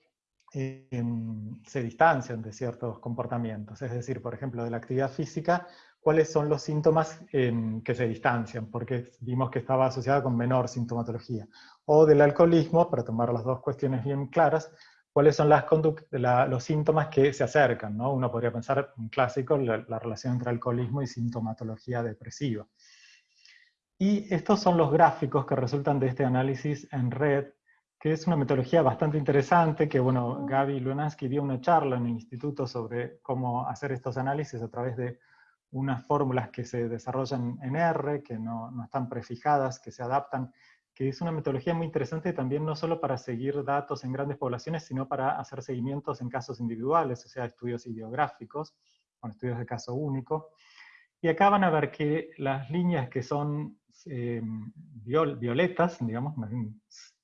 em, se distancian de ciertos comportamientos. Es decir, por ejemplo, de la actividad física, cuáles son los síntomas em, que se distancian, porque vimos que estaba asociada con menor sintomatología. O del alcoholismo, para tomar las dos cuestiones bien claras, cuáles son las los síntomas que se acercan. ¿no? Uno podría pensar, un clásico, la, la relación entre alcoholismo y sintomatología depresiva. Y estos son los gráficos que resultan de este análisis en red, que es una metodología bastante interesante, que bueno, Gaby Lunansky dio una charla en el instituto sobre cómo hacer estos análisis a través de unas fórmulas que se desarrollan en R, que no, no, están prefijadas, que se adaptan, que es una metodología muy interesante también no solo para seguir datos en grandes poblaciones, sino para hacer seguimientos en casos individuales, o sea, estudios ideográficos, con estudios de caso único. Y acá van a ver que las líneas que son eh, violetas, digamos,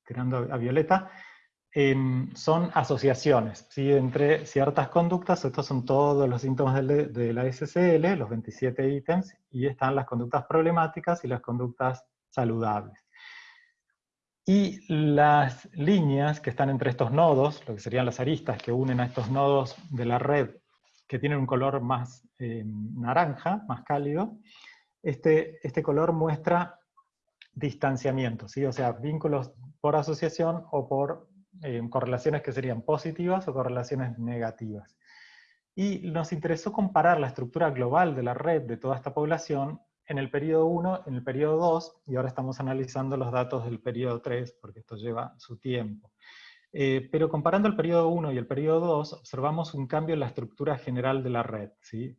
tirando a violeta, Son asociaciones ¿sí? entre ciertas conductas, estos son todos los síntomas de, la SSL, los 27 ítems, y están las conductas problemáticas y las conductas saludables. Y las líneas que están entre estos nodos, lo que serían las aristas que unen a estos nodos de la red, que tienen un color más eh, naranja, más cálido, este, este color muestra distanciamiento, ¿sí? o sea, vínculos por asociación o por eh, correlaciones que serían positivas o correlaciones negativas. Y nos interesó comparar la estructura global de la red de toda esta población en el periodo 1, en el periodo 2, y ahora estamos analizando los datos del periodo 3, porque esto lleva su tiempo. Eh, pero comparando el periodo 1 y el periodo 2, observamos un cambio en la estructura general de la red, ¿sí?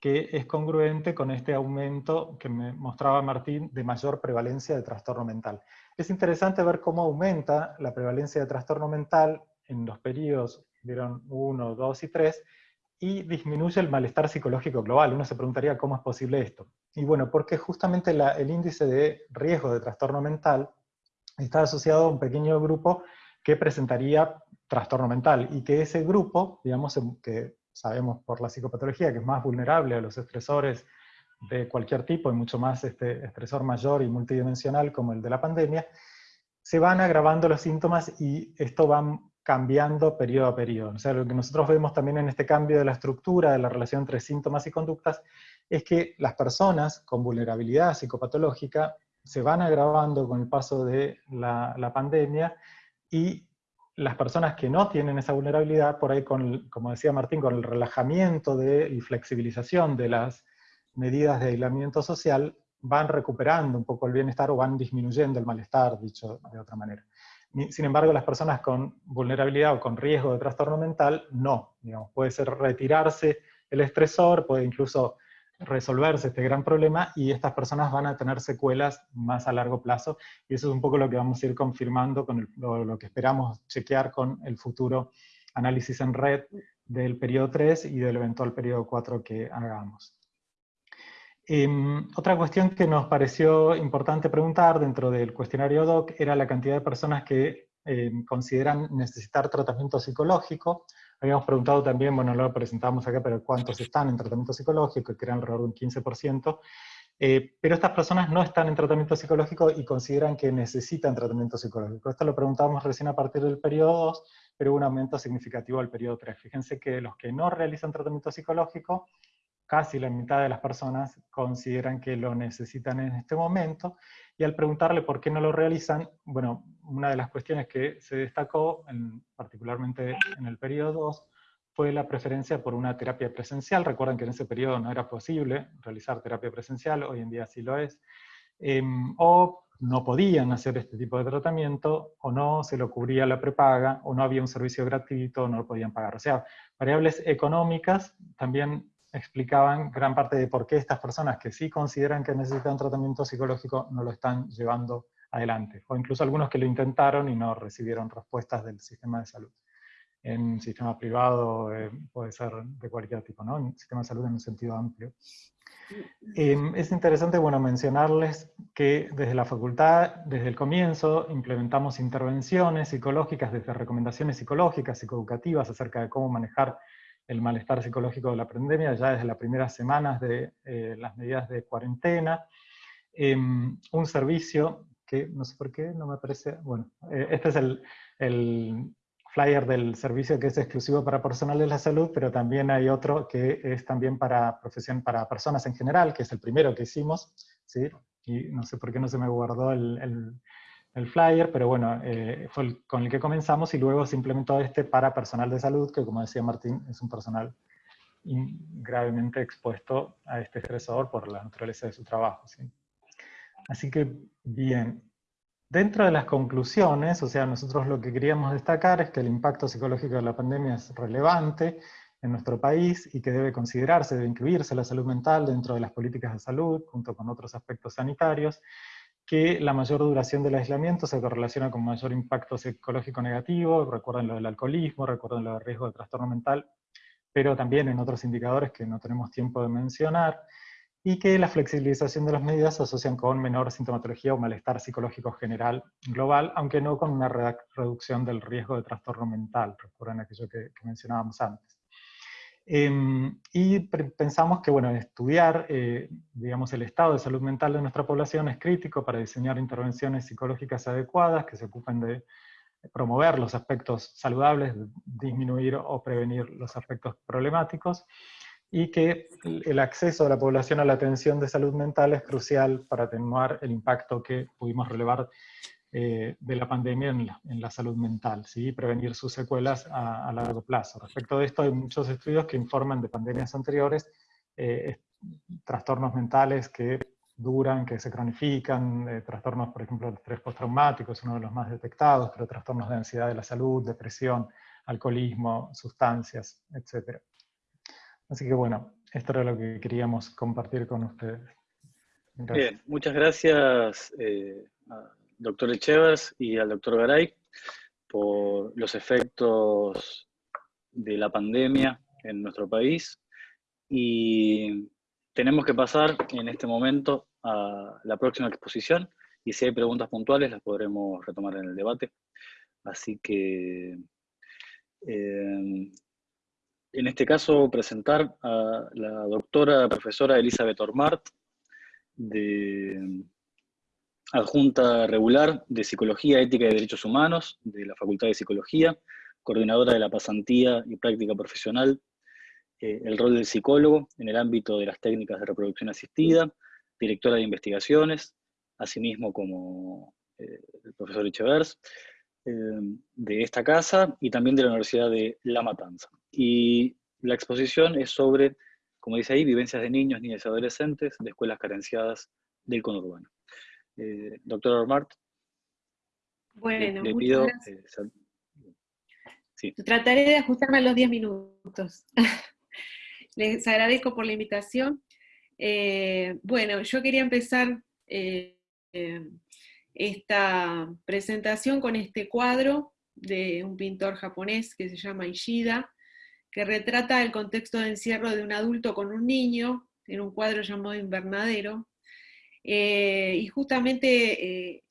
Que es congruente con este aumento que me mostraba Martín de mayor prevalencia de trastorno mental. Es interesante ver cómo aumenta la prevalencia de trastorno mental en los periodos, vieron 1, 2 y 3, y disminuye el malestar psicológico global. Uno se preguntaría cómo es posible esto. Y bueno, porque justamente el índice de riesgo de trastorno mental está asociado a un pequeño grupo que presentaría trastorno mental, y que ese grupo, digamos, que sabemos por la psicopatología que es más vulnerable a los estresores de cualquier tipo, y mucho más este estresor mayor y multidimensional como el de la pandemia, se van agravando los síntomas y esto va cambiando periodo a periodo. O sea, lo que nosotros vemos también en este cambio de la estructura de la relación entre síntomas y conductas es que las personas con vulnerabilidad psicopatológica se van agravando con el paso de la, la pandemia y las personas que no tienen esa vulnerabilidad, por ahí, con, como decía Martín, con el relajamiento de, y flexibilización de las medidas de aislamiento social, van recuperando un poco el bienestar o van disminuyendo el malestar, dicho de otra manera. Sin embargo, las personas con vulnerabilidad o con riesgo de trastorno mental, no. Digamos, puede ser retirarse el estresor, puede incluso resolverse este gran problema y estas personas van a tener secuelas más a largo plazo y eso es un poco lo que vamos a ir confirmando con lo, que esperamos chequear con el futuro análisis en red del periodo 3 y del eventual periodo 4 que hagamos. Em, otra cuestión que nos pareció importante preguntar dentro del cuestionario DOC era la cantidad de personas que em, consideran necesitar tratamiento psicológico. Habíamos preguntado también, bueno, lo presentamos acá, pero cuántos están en tratamiento psicológico, que eran alrededor de un 15%. Eh, pero estas personas no están en tratamiento psicológico y consideran que necesitan tratamiento psicológico. Esto lo preguntábamos recién a partir del periodo 2, pero hubo un aumento significativo al periodo 3. Fíjense que los que no realizan tratamiento psicológico casi la mitad de las personas consideran que lo necesitan en este momento, y al preguntarle por qué no lo realizan, bueno, una de las cuestiones que se destacó, particularmente en el periodo 2, fue la preferencia por una terapia presencial. Recuerden que en ese periodo no era posible realizar terapia presencial, hoy en día sí lo es, em, o no podían hacer este tipo de tratamiento, o no se lo cubría la prepaga, o no había un servicio gratuito, o no lo podían pagar. O sea, variables económicas también explicaban gran parte de por qué estas personas que sí consideran que necesitan tratamiento psicológico no lo están llevando adelante, o incluso algunos que lo intentaron y no recibieron respuestas del sistema de salud. En sistema privado eh, puede ser de cualquier tipo, ¿no? En sistema de salud en un sentido amplio. Em, es interesante bueno, mencionarles que desde la facultad, desde el comienzo, implementamos intervenciones psicológicas, desde recomendaciones psicológicas, psicoeducativas, acerca de cómo manejar el malestar psicológico de la pandemia, ya desde las primeras semanas de eh, las medidas de cuarentena. Em, un servicio que, no sé por qué, no me parece, bueno, eh, este es el, el, flyer del servicio que es exclusivo para personal de la salud, pero también hay otro que es también para, profesión, para personas en general, que es el primero que hicimos, ¿sí? y no sé por qué no se me guardó el el flyer, pero bueno, eh, fue con el que comenzamos y luego se implementó este para personal de salud, que como decía Martín, es un personal gravemente expuesto a este estresor por la naturaleza de su trabajo. Así que, bien, dentro de las conclusiones, o sea, nosotros lo que queríamos destacar es que el impacto psicológico de la pandemia es relevante en nuestro país y que debe considerarse, debe incluirse la salud mental dentro de las políticas de salud, junto con otros aspectos sanitarios, que la mayor duración del aislamiento se correlaciona con mayor impacto psicológico negativo, recuerden lo del alcoholismo, recuerden lo del riesgo de trastorno mental, pero también en otros indicadores que no tenemos tiempo de mencionar, y que la flexibilización de las medidas se asocian con menor sintomatología o malestar psicológico general global, aunque no con una reducción del riesgo de trastorno mental, recuerden aquello que, mencionábamos antes. Em, y pensamos que, bueno, estudiar, eh, digamos, el estado de salud mental de nuestra población es crítico para diseñar intervenciones psicológicas adecuadas que se ocupen de promover los aspectos saludables, disminuir o prevenir los aspectos problemáticos, y que el acceso de la población a la atención de salud mental es crucial para atenuar el impacto que pudimos relevar eh, de la pandemia en la, salud mental, ¿sí? prevenir sus secuelas a, largo plazo. Respecto de esto hay muchos estudios que informan de pandemias anteriores, eh, trastornos mentales que duran, que se cronifican, eh, trastornos, por ejemplo, de estrés postraumático es uno de los más detectados, pero trastornos de ansiedad de la salud, depresión, alcoholismo, sustancias, etc. Así que bueno, esto era lo que queríamos compartir con ustedes. Bien, muchas gracias doctor Echevers y al doctor Garay por los efectos de la pandemia en nuestro país. Y tenemos que pasar en este momento a la próxima exposición y si hay preguntas puntuales las podremos retomar en el debate. Así que, eh, en este caso, presentar a la doctora profesora Elizabeth Ormart, de adjunta regular de Psicología, Ética y Derechos Humanos de la Facultad de Psicología, coordinadora de la pasantía y práctica profesional, eh, el rol del psicólogo en el ámbito de las técnicas de reproducción asistida, directora de investigaciones, asimismo como eh, el profesor Echevers, de esta casa y también de la Universidad de La Matanza. Y la exposición es sobre, como dice ahí, vivencias de niños, niñas y adolescentes de escuelas carenciadas del conurbano. Eh, doctor Ormart. Bueno, le, pido, eh, Trataré de ajustarme a los 10 minutos. Les agradezco por la invitación. Eh, bueno, yo quería empezar esta presentación con este cuadro de un pintor japonés que se llama Ishida, que retrata el contexto de encierro de un adulto con un niño en un cuadro llamado Invernadero, eh, y justamente eh,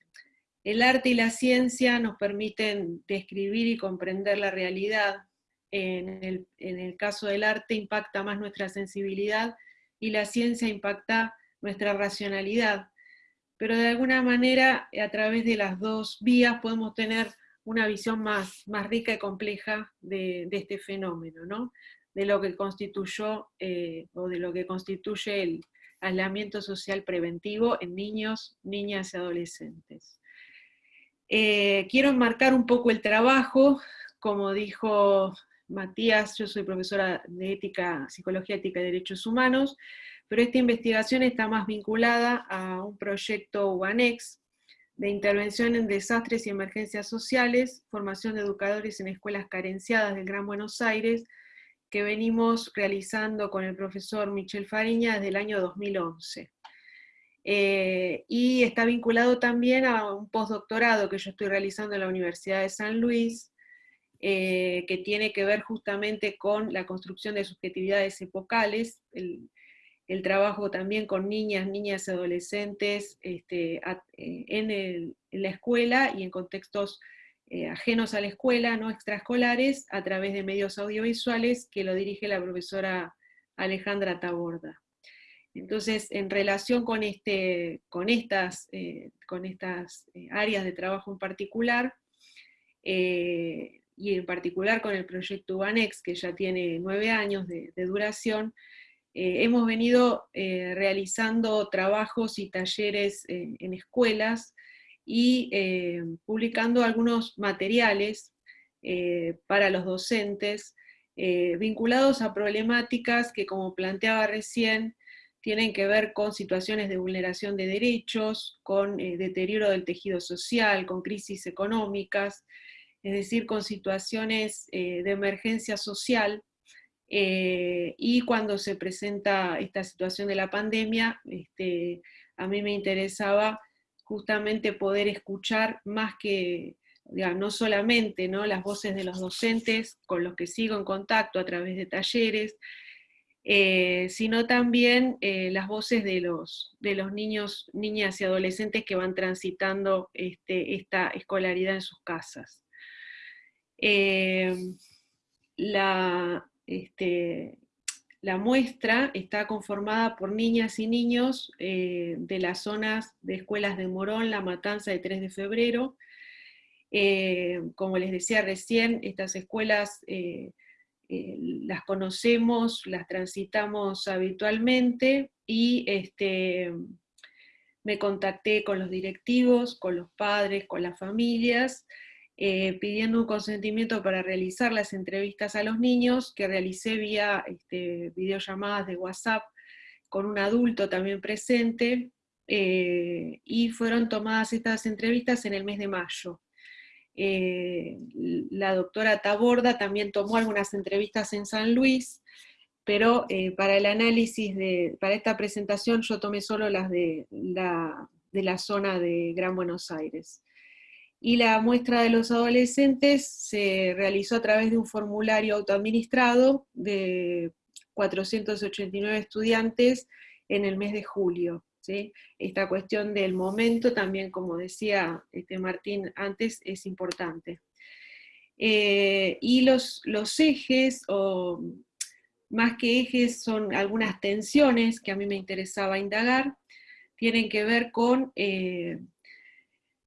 el arte y la ciencia nos permiten describir y comprender la realidad. En el, caso del arte impacta más nuestra sensibilidad y la ciencia impacta nuestra racionalidad. Pero de alguna manera, a través de las dos vías podemos tener una visión más, más rica y compleja de, este fenómeno, ¿no? de lo que constituyó eh, o de lo que constituye el, aislamiento social preventivo en niños, niñas y adolescentes. Eh, quiero enmarcar un poco el trabajo, como dijo Matías, yo soy profesora de ética, psicología ética y derechos humanos, pero esta investigación está más vinculada a un proyecto UANEX de intervención en desastres y emergencias sociales, formación de educadores en escuelas carenciadas del Gran Buenos Aires, que venimos realizando con el profesor Michel Fariña desde el año 2011. Eh, y está vinculado también a un postdoctorado que yo estoy realizando en la Universidad de San Luis, eh, que tiene que ver justamente con la construcción de subjetividades epocales, trabajo también con niñas, niñas y adolescentes este, eh, en, la escuela y en contextos eh, ajenos a la escuela, no extraescolares, a través de medios audiovisuales que lo dirige la profesora Alejandra Taborda. Entonces, en relación con, este, con estas, eh, con estas áreas de trabajo en particular, y en particular con el proyecto UANEX, que ya tiene nueve años de, duración, hemos venido realizando trabajos y talleres en escuelas y eh, publicando algunos materiales eh, para los docentes eh, vinculados a problemáticas que, como planteaba recién, tienen que ver con situaciones de vulneración de derechos, con deterioro del tejido social, con crisis económicas, es decir, con situaciones de emergencia social, y cuando se presenta esta situación de la pandemia, este, a mí me interesaba justamente poder escuchar más que, no solamente las voces de los docentes con los que sigo en contacto a través de talleres, eh, sino también eh, las voces de los, niños, niñas y adolescentes que van transitando este, esta escolaridad en sus casas. Eh, la, este, la muestra está conformada por niñas y niños eh, de las zonas de escuelas de Morón, La Matanza de 3 de febrero. Eh, como les decía recién, estas escuelas las conocemos, las transitamos habitualmente y este, me contacté con los directivos, con los padres, con las familias, eh, pidiendo un consentimiento para realizar las entrevistas a los niños, que realicé vía este, videollamadas de WhatsApp con un adulto también presente, eh, y fueron tomadas estas entrevistas en el mes de mayo. Eh, la doctora Taborda también tomó algunas entrevistas en San Luis, pero para el análisis, de, para esta presentación yo tomé solo las de la, de la zona de Gran Buenos Aires y la muestra de los adolescentes se realizó a través de un formulario autoadministrado de 489 estudiantes en el mes de julio. ¿sí? Esta cuestión del momento también, como decía este Martín antes, es importante. Eh, y los, los ejes, o más que ejes, son algunas tensiones que a mí me interesaba indagar, tienen que ver con eh,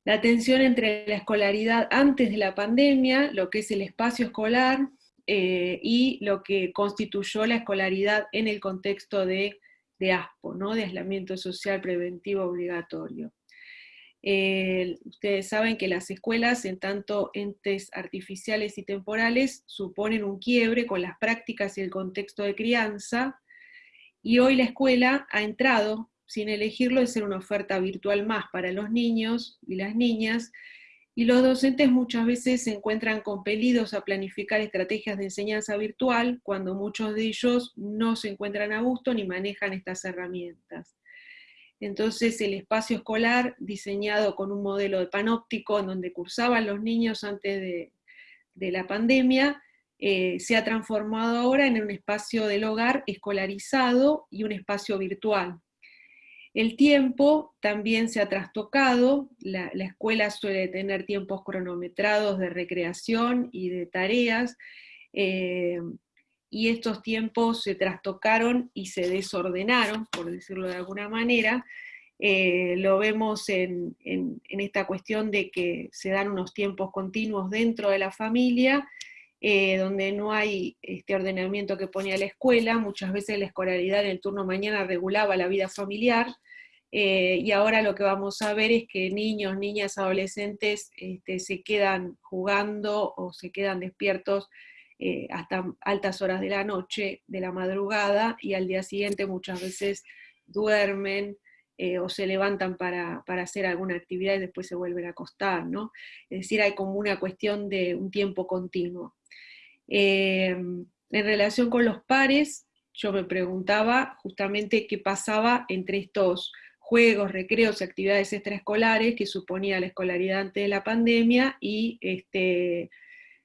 la tensión entre la escolaridad antes de la pandemia, lo que es el espacio escolar, eh, y lo que constituyó la escolaridad en el contexto de, ASPO, ¿no? de aislamiento social preventivo obligatorio. Eh, ustedes saben que las escuelas, en tanto entes artificiales y temporales, suponen un quiebre con las prácticas y el contexto de crianza, y hoy la escuela ha entrado sin elegirlo, es ser una oferta virtual más para los niños y las niñas, y los docentes muchas veces se encuentran compelidos a planificar estrategias de enseñanza virtual cuando muchos de ellos no se encuentran a gusto ni manejan estas herramientas. Entonces el espacio escolar, diseñado con un modelo de panóptico en donde cursaban los niños antes de, la pandemia, eh, se ha transformado ahora en un espacio del hogar escolarizado y un espacio virtual, el tiempo también se ha trastocado, la, escuela suele tener tiempos cronometrados de recreación y de tareas, eh, y estos tiempos se trastocaron y se desordenaron, por decirlo de alguna manera, eh, lo vemos en, esta cuestión de que se dan unos tiempos continuos dentro de la familia, eh, donde no hay este ordenamiento que ponía la escuela, muchas veces la escolaridad en el turno mañana regulaba la vida familiar, eh, y ahora lo que vamos a ver es que niños, niñas, adolescentes este, se quedan jugando o se quedan despiertos eh, hasta altas horas de la noche, de la madrugada, y al día siguiente muchas veces duermen, o se levantan para, para, hacer alguna actividad y después se vuelven a acostar, ¿no? Es decir, hay como una cuestión de un tiempo continuo. Em, en relación con los pares, yo me preguntaba justamente qué pasaba entre estos juegos, recreos y actividades extraescolares que suponía la escolaridad antes de la pandemia y este,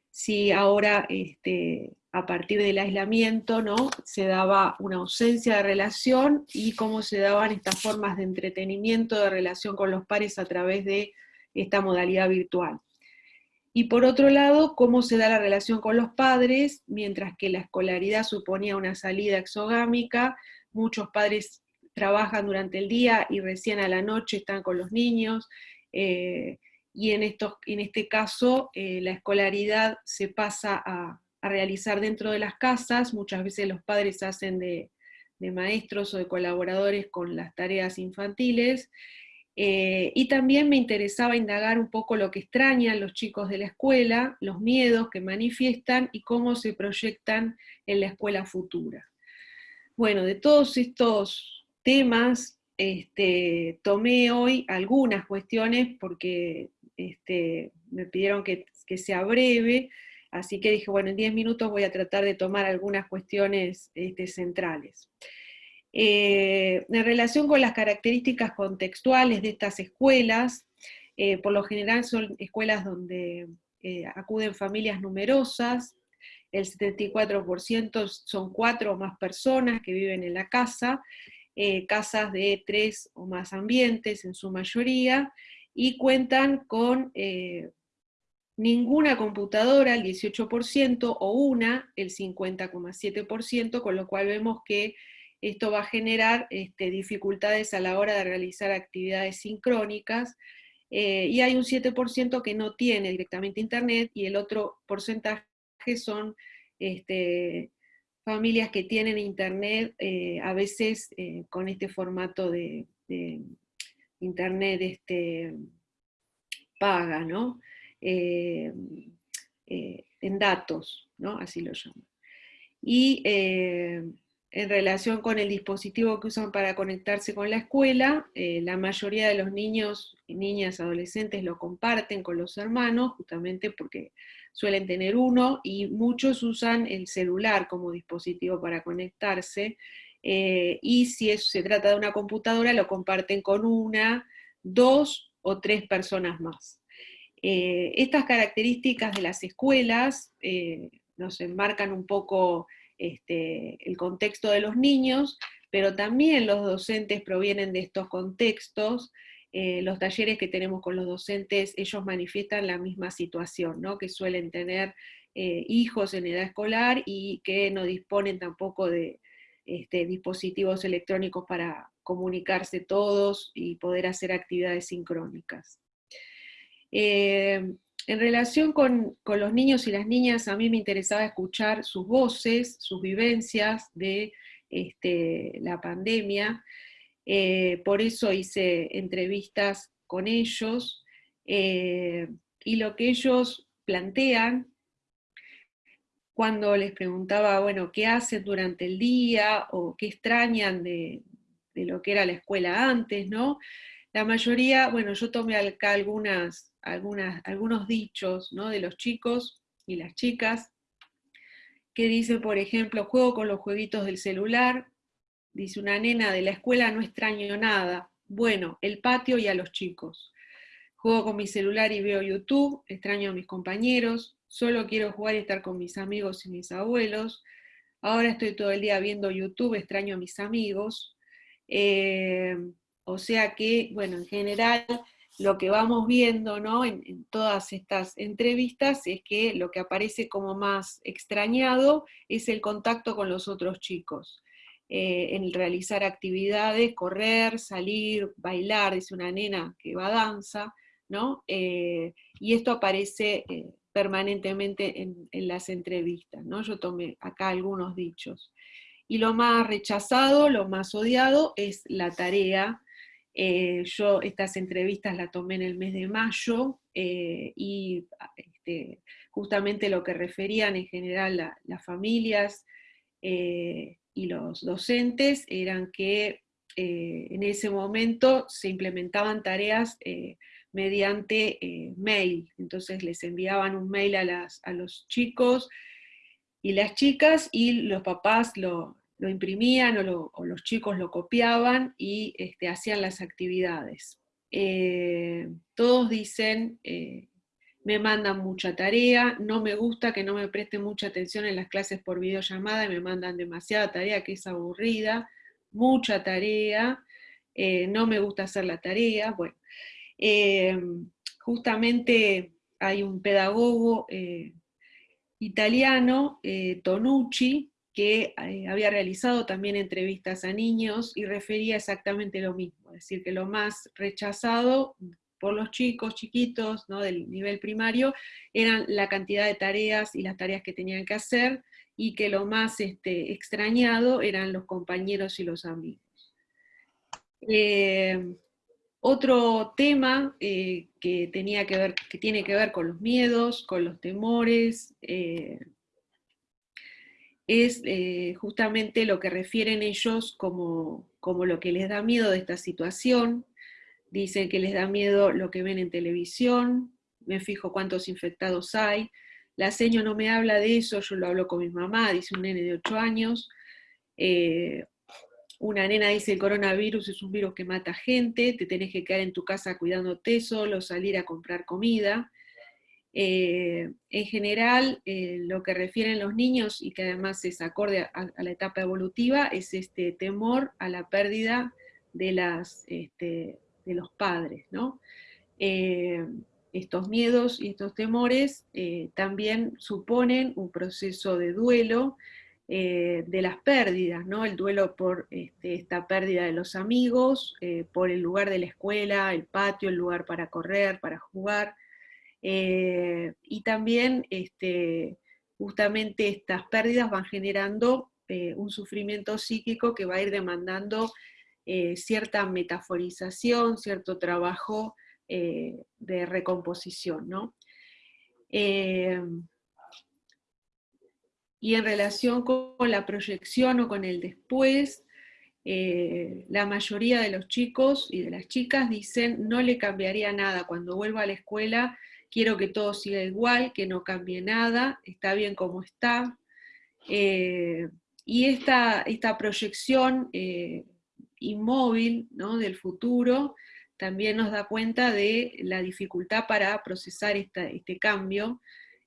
si ahora este, a partir del aislamiento ¿no? se daba una ausencia de relación y cómo se daban estas formas de entretenimiento, de relación con los pares a través de esta modalidad virtual. Y por otro lado, cómo se da la relación con los padres, mientras que la escolaridad suponía una salida exogámica, muchos padres trabajan durante el día y recién a la noche están con los niños, eh, y en, estos, en este caso eh, la escolaridad se pasa a, realizar dentro de las casas, muchas veces los padres hacen de, maestros o de colaboradores con las tareas infantiles, eh, y también me interesaba indagar un poco lo que extrañan los chicos de la escuela, los miedos que manifiestan y cómo se proyectan en la escuela futura. Bueno, de todos estos temas este, tomé hoy algunas cuestiones porque este, me pidieron que, sea breve, así que dije, bueno, en 10 minutos voy a tratar de tomar algunas cuestiones este, centrales. Eh, en relación con las características contextuales de estas escuelas, eh, por lo general son escuelas donde eh, acuden familias numerosas, el 74% son cuatro o más personas que viven en la casa, casas de tres o más ambientes en su mayoría, y cuentan con ninguna computadora, el 18%, o una, el 50,7%, con lo cual vemos que esto va a generar este, dificultades a la hora de realizar actividades sincrónicas, eh, y hay un 7% que no tiene directamente internet, y el otro porcentaje son este, familias que tienen internet, eh, a veces eh, con este formato de, internet este, paga, ¿no? Eh, en datos, ¿no? Así lo llaman. Y en relación con el dispositivo que usan para conectarse con la escuela, la mayoría de los niños, niñas, adolescentes lo comparten con los hermanos, justamente porque suelen tener uno, y muchos usan el celular como dispositivo para conectarse, eh, y si se trata de una computadora, lo comparten con una, dos o tres personas más. Eh, estas características de las escuelas eh, nos enmarcan un poco este, el contexto de los niños, pero también los docentes provienen de estos contextos, eh, los talleres que tenemos con los docentes, ellos manifiestan la misma situación, ¿no? que suelen tener hijos en edad escolar y que no disponen tampoco de este, dispositivos electrónicos para comunicarse todos y poder hacer actividades sincrónicas. Eh, en relación con, los niños y las niñas, a mí me interesaba escuchar sus voces, sus vivencias de este, la pandemia, eh, por eso hice entrevistas con ellos, eh, y lo que ellos plantean, cuando les preguntaba, bueno, ¿qué hacen durante el día? o qué extrañan de, lo que era la escuela antes, ¿no? La mayoría, bueno, yo tomé acá algunas, algunas, algunos dichos ¿no? de los chicos y las chicas, que dice, por ejemplo, juego con los jueguitos del celular, Dice una nena de la escuela, no extraño nada. Bueno, el patio y a los chicos. Juego con mi celular y veo YouTube, extraño a mis compañeros, solo quiero jugar y estar con mis amigos y mis abuelos. Ahora estoy todo el día viendo YouTube, extraño a mis amigos. Eh, o sea que, bueno, en general lo que vamos viendo ¿no? en, todas estas entrevistas es que lo que aparece como más extrañado es el contacto con los otros chicos. Eh, en realizar actividades, correr, salir, bailar, dice una nena que va a danza, ¿no? Eh, y esto aparece eh, permanentemente en, las entrevistas. Yo tomé acá algunos dichos. Y lo más rechazado, lo más odiado es la tarea. Yo estas entrevistas las tomé en el mes de mayo y este, justamente lo que referían en general las familias, y los docentes eran que eh, en ese momento se implementaban tareas eh, mediante eh, mail, entonces les enviaban un mail a, las, a, los chicos y las chicas y los papás lo, lo imprimían o, los chicos lo copiaban y este, hacían las actividades. todos dicen me mandan mucha tarea, no me gusta que no me presten mucha atención en las clases por videollamada y me mandan demasiada tarea que es aburrida, mucha tarea, eh, no me gusta hacer la tarea. Bueno, eh, justamente hay un pedagogo eh, italiano, Tonucci, que había realizado también entrevistas a niños y refería exactamente lo mismo, es decir, que lo más rechazado por los chicos chiquitos del nivel primario eran la cantidad de tareas y las tareas que tenían que hacer, y que lo más este, extrañado eran los compañeros y los amigos. Eh, otro tema eh, que, tenía que, ver, que tiene que ver con los miedos, con los temores, eh, es justamente lo que refieren ellos como, como lo que les da miedo de esta situación, Dicen que les da miedo lo que ven en televisión, me fijo cuántos infectados hay, la seño no me habla de eso, yo lo hablo con mi mamá, dice un nene de 8 años, eh, una nena dice el coronavirus es un virus que mata gente, te tenés que quedar en tu casa cuidándote solo, salir a comprar comida. Eh, en general, eh, lo que refieren los niños, y que además es acorde a, la etapa evolutiva, es este temor a la pérdida de las, este, de los padres, ¿no? Eh, estos miedos y estos temores también suponen un proceso de duelo de las pérdidas, ¿no? El duelo por este, esta pérdida de los amigos, por el lugar de la escuela, el patio, el lugar para correr, para jugar, y también este, justamente estas pérdidas van generando un sufrimiento psíquico que va a ir demandando cierta metaforización, cierto trabajo eh, de recomposición. ¿no? Eh, y en relación con la proyección o con el después, eh, la mayoría de los chicos y de las chicas dicen no le cambiaría nada, cuando vuelva a la escuela quiero que todo siga igual, que no cambie nada, está bien como está. y esta, esta proyección inmóvil ¿no? del futuro también nos da cuenta de la dificultad para procesar este cambio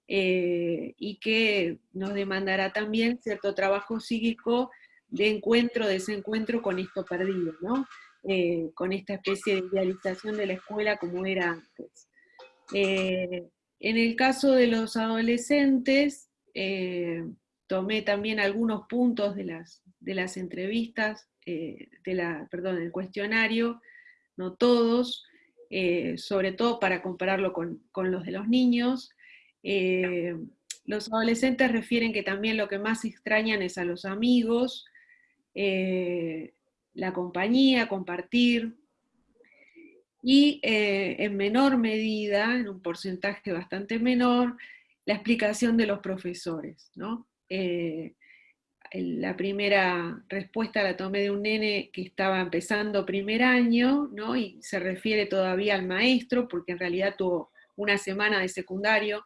eh, y que nos demandará también cierto trabajo psíquico de encuentro, desencuentro con esto perdido, ¿no? Eh, con esta especie de idealización de la escuela como era antes. Eh, en el caso de los adolescentes, tomé también algunos puntos de las, de las entrevistas, de la, perdón, del cuestionario, no todos, eh, sobre todo para compararlo con, los de los niños. Eh, los adolescentes refieren que también lo que más extrañan es a los amigos, eh, la compañía, compartir, y en menor medida, en un porcentaje bastante menor, la explicación de los profesores. ¿no? la primera respuesta la tomé de un nene que estaba empezando primer año, ¿no? y se refiere todavía al maestro, porque en realidad tuvo una semana de secundario,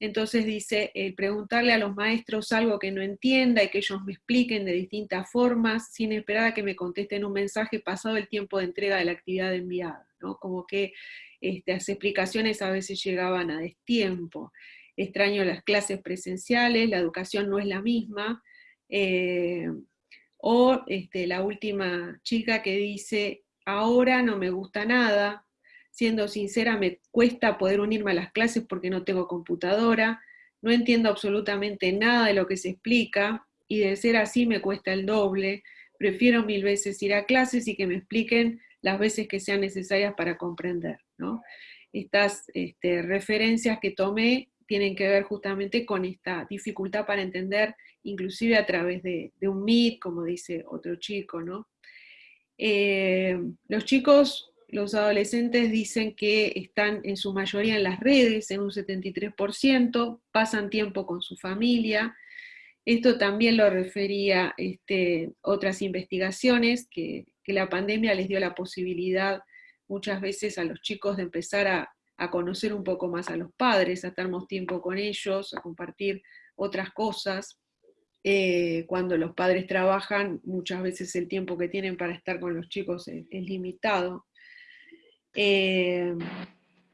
entonces dice, el preguntarle a los maestros algo que no entienda y que ellos me expliquen de distintas formas, sin esperar a que me contesten un mensaje pasado el tiempo de entrega de la actividad enviada, como que este, las explicaciones a veces llegaban a destiempo. Extraño las clases presenciales, la educación no es la misma, eh, o este, la última chica que dice, ahora no me gusta nada, siendo sincera me cuesta poder unirme a las clases porque no tengo computadora, no entiendo absolutamente nada de lo que se explica, y de ser así me cuesta el doble, prefiero mil veces ir a clases y que me expliquen las veces que sean necesarias para comprender. Estas este, referencias que tomé tienen que ver justamente con esta dificultad para entender, inclusive a través de, un Meet, como dice otro chico, ¿no? Eh, los chicos, los adolescentes dicen que están en su mayoría en las redes, en un 73%, pasan tiempo con su familia, esto también lo refería este, otras investigaciones, que, que la pandemia les dio la posibilidad muchas veces a los chicos de empezar a, a conocer un poco más a los padres, a estar más tiempo con ellos, a compartir otras cosas. Eh, cuando los padres trabajan, muchas veces el tiempo que tienen para estar con los chicos es, limitado. Eh,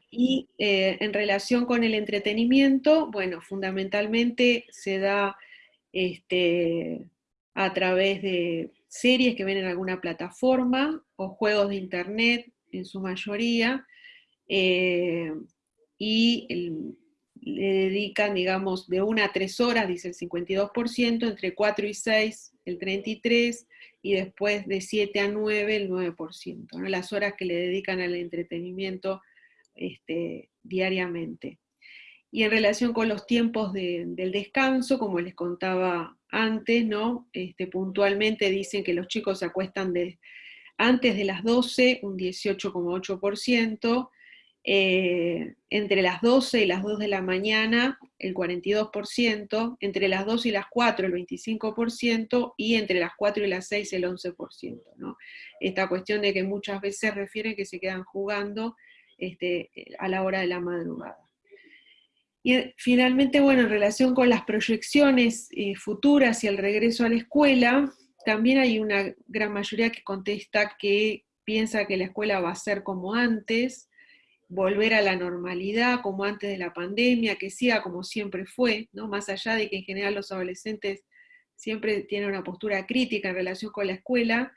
y eh, en relación con el entretenimiento, bueno, fundamentalmente se da este, a través de series que ven en alguna plataforma o juegos de internet en su mayoría, eh, y le dedican, digamos, de una a tres horas, dice el 52%, entre 4 y 6 el 33%, y después de 7 a 9 el 9%, ¿no? las horas que le dedican al entretenimiento este, diariamente. Y en relación con los tiempos del descanso, como les contaba antes, ¿no? Este, puntualmente dicen que los chicos se acuestan de, antes de las 12, un 18,8%, eh, entre las 12 y las 2 de la mañana el 42%, entre las 2 y las 4 el 25% y entre las 4 y las 6 el 11%. ¿no? Esta cuestión de que muchas veces refieren que se quedan jugando este, a la hora de la madrugada. Y eh, finalmente, bueno, en relación con las proyecciones eh, futuras y el regreso a la escuela, también hay una gran mayoría que contesta que piensa que la escuela va a ser como antes, volver a la normalidad como antes de la pandemia, que sea como siempre fue, ¿no? más allá de que en general los adolescentes siempre tienen una postura crítica en relación con la escuela,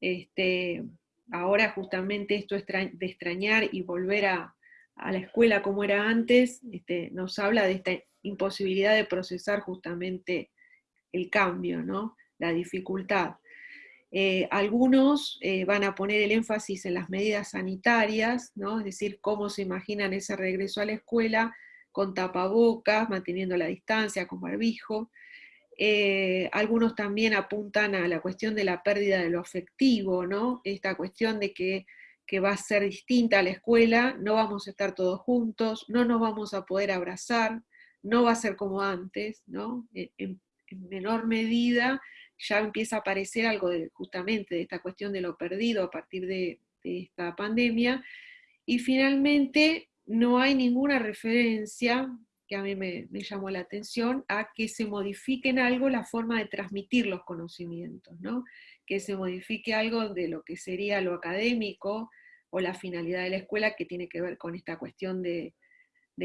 este, ahora justamente esto de extrañar y volver a, a la escuela como era antes, este, nos habla de esta imposibilidad de procesar justamente el cambio, ¿no? la dificultad. Eh, algunos eh, van a poner el énfasis en las medidas sanitarias, ¿no? es decir, cómo se imaginan ese regreso a la escuela con tapabocas, manteniendo la distancia, con barbijo. Eh, algunos también apuntan a la cuestión de la pérdida de lo afectivo, ¿no? esta cuestión de que, va a ser distinta a la escuela, no vamos a estar todos juntos, no nos vamos a poder abrazar, no va a ser como antes, ¿no? en menor medida ya empieza a aparecer algo de, justamente de esta cuestión de lo perdido a partir de, esta pandemia. Y finalmente, no hay ninguna referencia, que a mí me, llamó la atención, a que se modifique en algo la forma de transmitir los conocimientos, ¿no? Que se modifique algo de lo que sería lo académico o la finalidad de la escuela que tiene que ver con esta cuestión de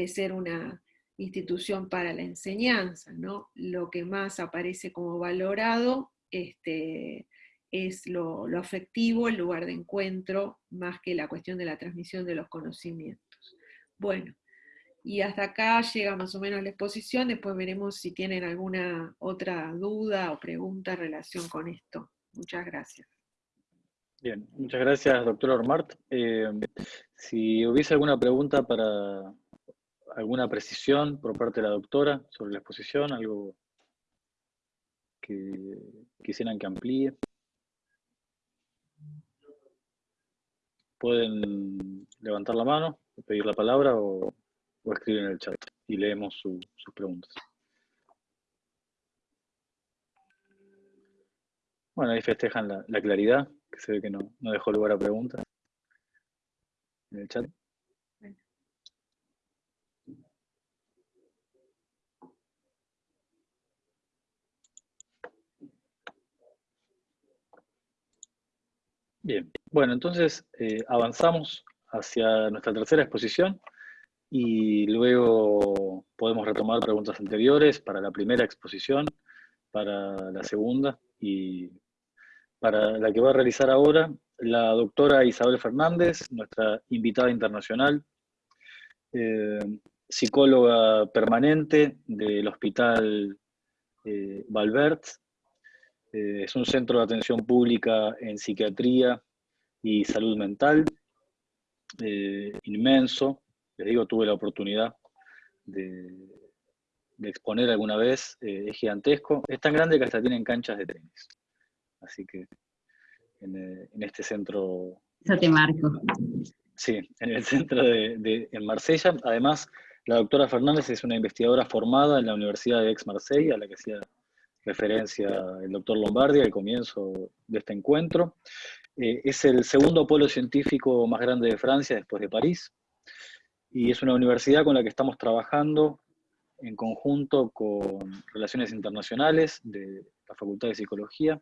ser una, institución para la enseñanza, ¿no? Lo que más aparece como valorado este, es lo, afectivo, el lugar de encuentro, más que la cuestión de la transmisión de los conocimientos. Bueno, y hasta acá llega más o menos la exposición, después veremos si tienen alguna otra duda o pregunta en relación con esto. Muchas gracias. Bien, muchas gracias, doctor Ormart. Eh, si hubiese alguna pregunta para, alguna precisión por parte de la doctora sobre la exposición, algo que quisieran que amplíe. Pueden levantar la mano, pedir la palabra o, escribir en el chat y leemos sus preguntas. Bueno, ahí festejan la, claridad, que se ve que no, no dejó lugar a preguntas en el chat. Bien, bueno, entonces eh, avanzamos hacia nuestra tercera exposición y luego podemos retomar preguntas anteriores para la primera exposición, para la segunda y para la que va a realizar ahora la doctora Isabel Fernández, nuestra invitada internacional, eh, psicóloga permanente del Hospital eh, eh, es un centro de atención pública en psiquiatría y salud mental, eh, inmenso. Les digo, tuve la oportunidad de, exponer alguna vez, es gigantesco. Es tan grande que hasta tienen canchas de tenis. Así que en, este centro... Eso te marco. Sí, en el centro de, en Marsella. Además, la doctora Fernández es una investigadora formada en la Universidad de Aix-Marseille, a la que hacía referencia el doctor Lombardi al comienzo de este encuentro. Eh, es el segundo polo científico más grande de Francia después de París, y es una universidad con la que estamos trabajando en conjunto con Relaciones Internacionales de la Facultad de Psicología,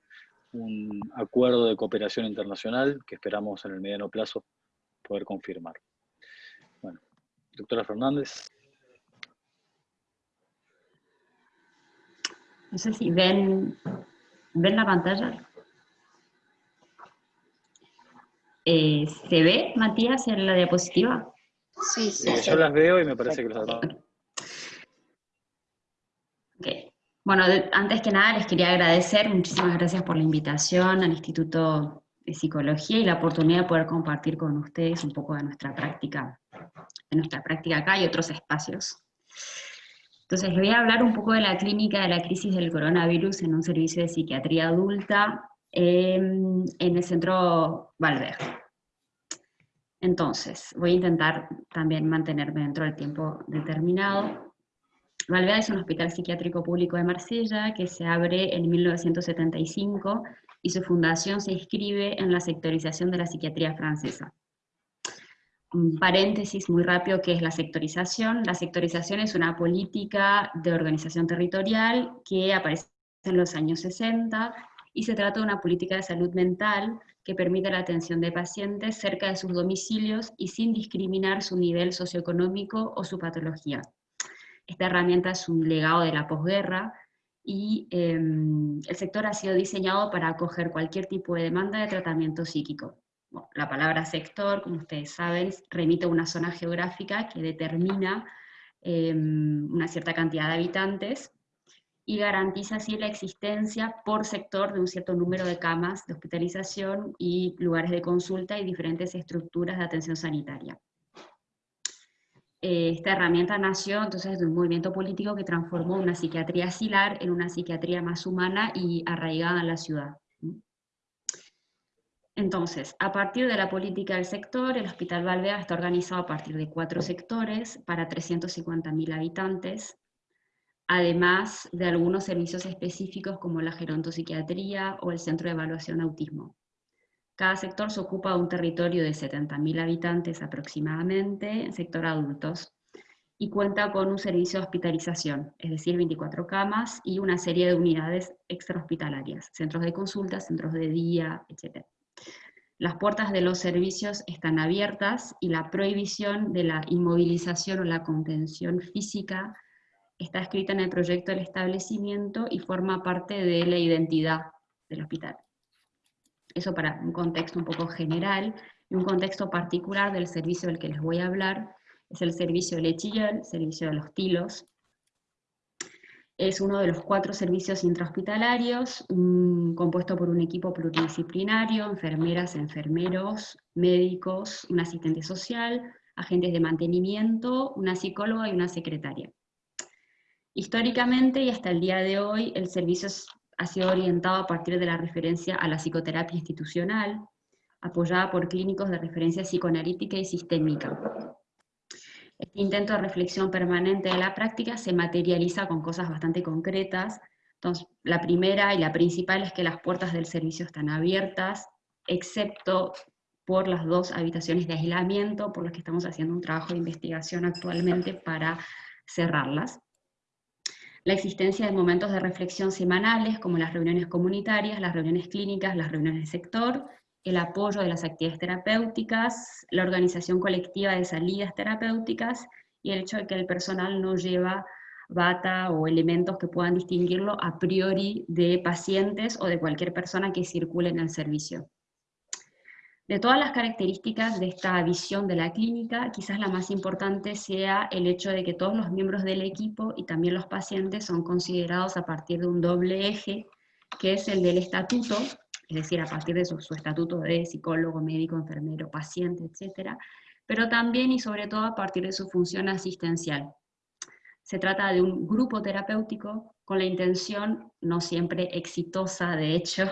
un acuerdo de cooperación internacional que esperamos en el mediano plazo poder confirmar. Bueno, doctora Fernández. No sé si ven, ¿ven la pantalla. Eh, ¿Se ve, Matías, en la diapositiva? Sí, sí. yo las veo y me parece que los okay. Bueno, antes que nada les quería agradecer, muchísimas gracias por la invitación al Instituto de Psicología y la oportunidad de poder compartir con ustedes un poco de nuestra práctica, de nuestra práctica acá y otros espacios. Entonces, les voy a hablar un poco de la clínica de la crisis del coronavirus en un servicio de psiquiatría adulta em, en el centro Valverde. Entonces, voy a intentar también mantenerme dentro del tiempo determinado. Valverde es un hospital psiquiátrico público de Marsella que se abre en 1975 y su fundación se inscribe en la sectorización de la psiquiatría francesa un paréntesis muy rápido que es la sectorización. La sectorización es una política de organización territorial que aparece en los años 60 y se trata de una política de salud mental que permite la atención de pacientes cerca de sus domicilios y sin discriminar su nivel socioeconómico o su patología. Esta herramienta es un legado de la posguerra y em, el sector ha sido diseñado para acoger cualquier tipo de demanda de tratamiento psíquico la palabra sector, como ustedes saben, remite a una zona geográfica que determina em, una cierta cantidad de habitantes y garantiza así la existencia por sector de un cierto número de camas de hospitalización y lugares de consulta y diferentes estructuras de atención sanitaria. Eh, esta herramienta nació entonces de un movimiento político que transformó una psiquiatría asilar en una psiquiatría más humana y arraigada en la ciudad. Entonces, a partir de la política del sector, el Hospital Valvea está organizado a partir de cuatro sectores para 350.000 habitantes, además de algunos servicios específicos como la gerontopsiquiatría o el Centro de Evaluación Autismo. Cada sector se ocupa de un territorio de 70.000 habitantes aproximadamente, en sector adultos, y cuenta con un servicio de hospitalización, es decir, 24 camas y una serie de unidades extrahospitalarias, centros de consulta, centros de día, etc. Las puertas de los servicios están abiertas y la prohibición de la inmovilización o la contención física está escrita en el proyecto del establecimiento y forma parte de la identidad del hospital. Eso para un contexto un poco general, y un contexto particular del servicio del que les voy a hablar, es el servicio de Lechillel, servicio de los tilos. Es uno de los cuatro servicios intrahospitalarios, compuesto por un equipo pluridisciplinario, enfermeras, enfermeros, médicos, un asistente social, agentes de mantenimiento, una psicóloga y una secretaria. Históricamente y hasta el día de hoy, el servicio ha sido orientado a partir de la referencia a la psicoterapia institucional, apoyada por clínicos de referencia psicoanalítica y sistémica. Este intento de reflexión permanente de la práctica se materializa con cosas bastante concretas. Entonces, la primera y la principal es que las puertas del servicio están abiertas, excepto por las dos habitaciones de aislamiento, por las que estamos haciendo un trabajo de investigación actualmente para cerrarlas la existencia de momentos de reflexión semanales, como las reuniones comunitarias, las reuniones clínicas, las reuniones de sector, el apoyo de las actividades terapéuticas, la organización colectiva de salidas terapéuticas, y el hecho de que el personal no lleva bata o elementos que puedan distinguirlo a priori de pacientes o de cualquier persona que circule en el servicio. De todas las características de esta visión de la clínica, quizás la más importante sea el hecho de que todos los miembros del equipo y también los pacientes son considerados a partir de un doble eje, que es el del estatuto, es decir, a partir de su, estatuto de psicólogo, médico, enfermero, paciente, etc., pero también y sobre todo a partir de su función asistencial. Se trata de un grupo terapéutico con la intención, no siempre exitosa de hecho,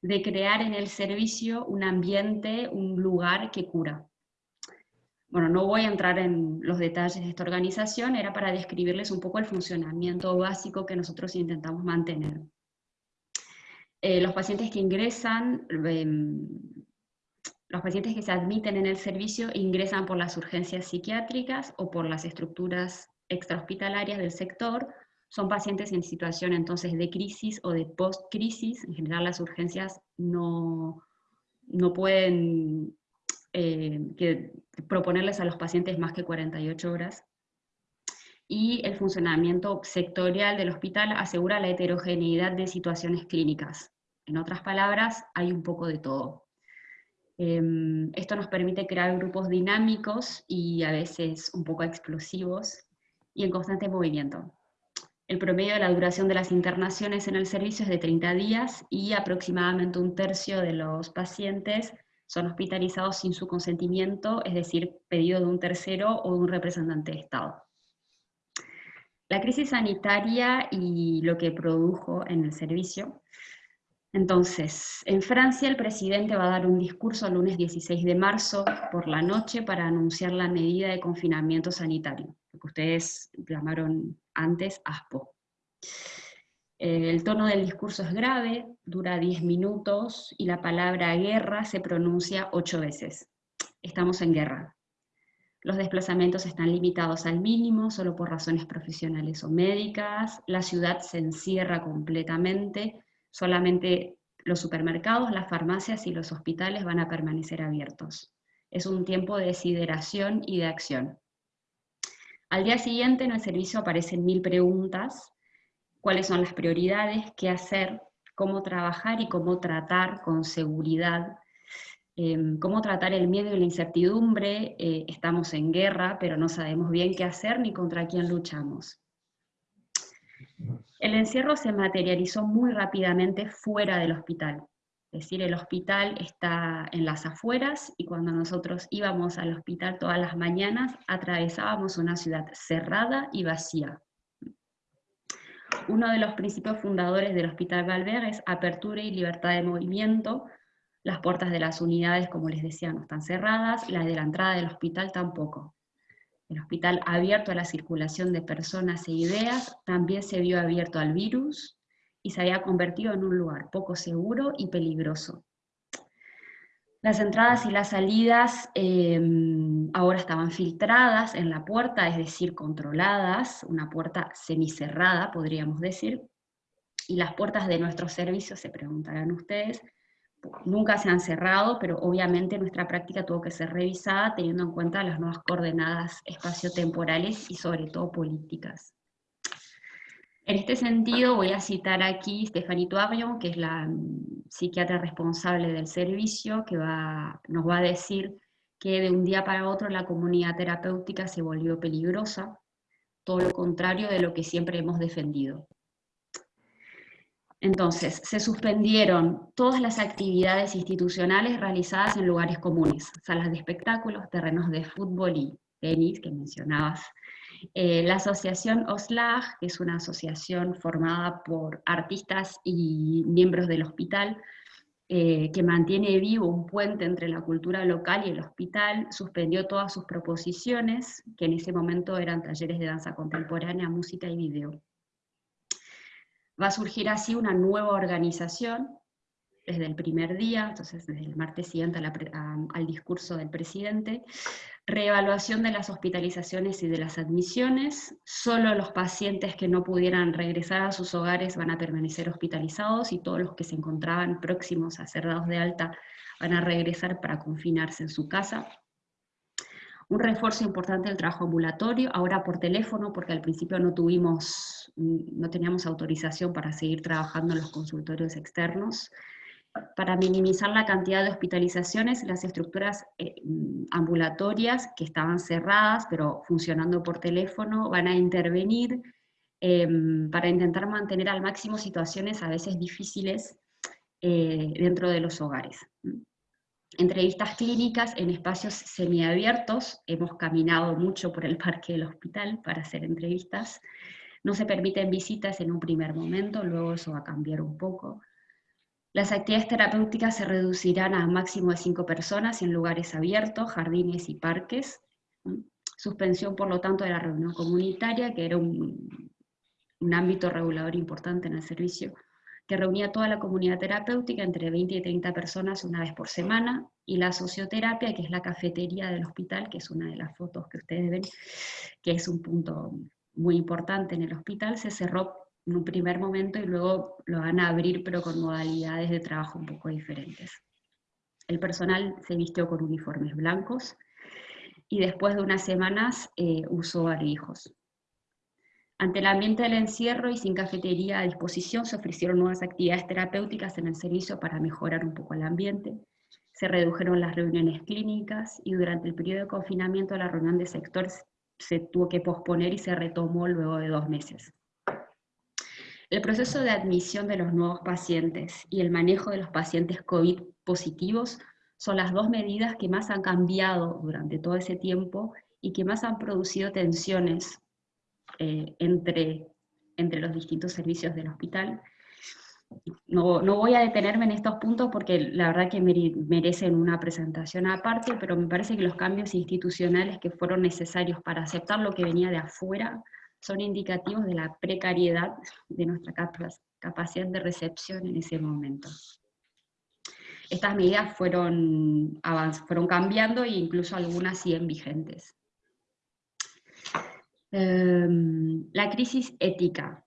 de crear en el servicio un ambiente, un lugar que cura. Bueno, no voy a entrar en los detalles de esta organización, era para describirles un poco el funcionamiento básico que nosotros intentamos mantener. Eh, los pacientes que ingresan, em, los pacientes que se admiten en el servicio ingresan por las urgencias psiquiátricas o por las estructuras extrahospitalarias del sector, son pacientes en situación entonces de crisis o de post-crisis, en general las urgencias no, no pueden eh, proponerles a los pacientes más que 48 horas, y el funcionamiento sectorial del hospital asegura la heterogeneidad de situaciones clínicas. En otras palabras, hay un poco de todo. Em, esto nos permite crear grupos dinámicos y a veces un poco explosivos y en constante movimiento. El promedio de la duración de las internaciones en el servicio es de 30 días y aproximadamente un tercio de los pacientes son hospitalizados sin su consentimiento, es decir, pedido de un tercero o de un representante de Estado. La crisis sanitaria y lo que produjo en el servicio. Entonces, en Francia el presidente va a dar un discurso el lunes 16 de marzo por la noche para anunciar la medida de confinamiento sanitario, lo que ustedes llamaron antes ASPO. Eh, el tono del discurso es grave, dura 10 minutos y la palabra guerra se pronuncia 8 veces. Estamos en guerra. Los desplazamientos están limitados al mínimo, solo por razones profesionales o médicas. La ciudad se encierra completamente. Solamente los supermercados, las farmacias y los hospitales van a permanecer abiertos. Es un tiempo de desideración y de acción. Al día siguiente en el servicio aparecen mil preguntas, cuáles son las prioridades, qué hacer, cómo trabajar y cómo tratar con seguridad Em, cómo tratar el miedo y la incertidumbre, eh, estamos en guerra, pero no sabemos bien qué hacer ni contra quién luchamos. El encierro se materializó muy rápidamente fuera del hospital. Es decir, el hospital está en las afueras y cuando nosotros íbamos al hospital todas las mañanas atravesábamos una ciudad cerrada y vacía. Uno de los principios fundadores del Hospital Valver es apertura y libertad de movimiento, las puertas de las unidades, como les decía, no están cerradas, las de la entrada del hospital tampoco. El hospital abierto a la circulación de personas e ideas también se vio abierto al virus y se había convertido en un lugar poco seguro y peligroso. Las entradas y las salidas em, ahora estaban filtradas en la puerta, es decir, controladas, una puerta semicerrada, podríamos decir, y las puertas de nuestros servicios, se preguntarán ustedes, nunca se han cerrado, pero obviamente nuestra práctica tuvo que ser revisada teniendo en cuenta las nuevas coordenadas espaciotemporales y sobre todo políticas. En este sentido voy a citar aquí Stephanie Tuavion, que es la mm, psiquiatra responsable del servicio, que nos va a decir que de un día para otro la comunidad terapéutica se volvió peligrosa, todo lo contrario de lo que siempre hemos defendido. Entonces, se suspendieron todas las actividades institucionales realizadas en lugares comunes, salas de espectáculos, terrenos de fútbol y tenis, que mencionabas. Eh, la asociación OSLAG, que es una asociación formada por artistas y miembros del hospital, eh, que mantiene vivo un puente entre la cultura local y el hospital, suspendió todas sus proposiciones, que en ese momento eran talleres de danza contemporánea, música y video. Va a surgir así una nueva organización desde el primer día, entonces desde el martes siguiente al discurso del presidente, reevaluación de las hospitalizaciones y de las admisiones, solo los pacientes que no pudieran regresar a sus hogares van a permanecer hospitalizados y todos los que se encontraban próximos a ser dados de alta van a regresar para confinarse en su casa. Un refuerzo importante del trabajo ambulatorio, ahora por teléfono, porque al principio no tuvimos, no teníamos autorización para seguir trabajando en los consultorios externos. Para minimizar la cantidad de hospitalizaciones, las estructuras eh, ambulatorias que estaban cerradas, pero funcionando por teléfono, van a intervenir em, para intentar mantener al máximo situaciones a veces difíciles eh, dentro de los hogares entrevistas clínicas en espacios semiabiertos, hemos caminado mucho por el parque del hospital para hacer entrevistas, no se permiten visitas en un primer momento, luego eso va a cambiar un poco. Las actividades terapéuticas se reducirán a máximo de cinco personas en lugares abiertos, jardines y parques. Suspensión, por lo tanto, de la reunión comunitaria, que era un, un ámbito regulador importante en el servicio que reunía toda la comunidad terapéutica, entre 20 y 30 personas una vez por semana, y la socioterapia, que es la cafetería del hospital, que es una de las fotos que ustedes ven, que es un punto muy importante en el hospital, se cerró en un primer momento y luego lo van a abrir, pero con modalidades de trabajo un poco diferentes. El personal se vistió con uniformes blancos, y después de unas semanas eh, usó barbijos. Ante el ambiente del encierro y sin cafetería a disposición, se ofrecieron nuevas actividades terapéuticas en el servicio para mejorar un poco el ambiente. Se redujeron las reuniones clínicas y durante el periodo de confinamiento la reunión de sector se tuvo que posponer y se retomó luego de dos meses. El proceso de admisión de los nuevos pacientes y el manejo de los pacientes COVID positivos son las dos medidas que más han cambiado durante todo ese tiempo y que más han producido tensiones eh, entre, entre los distintos servicios del hospital. No, no, voy a detenerme en estos puntos porque la verdad que merecen una presentación aparte, pero me parece que los cambios institucionales que fueron necesarios para aceptar lo que venía de afuera son indicativos de la precariedad de nuestra capacidad de recepción en ese momento. Estas medidas fueron, fueron cambiando e incluso algunas siguen vigentes. Em, la crisis ética.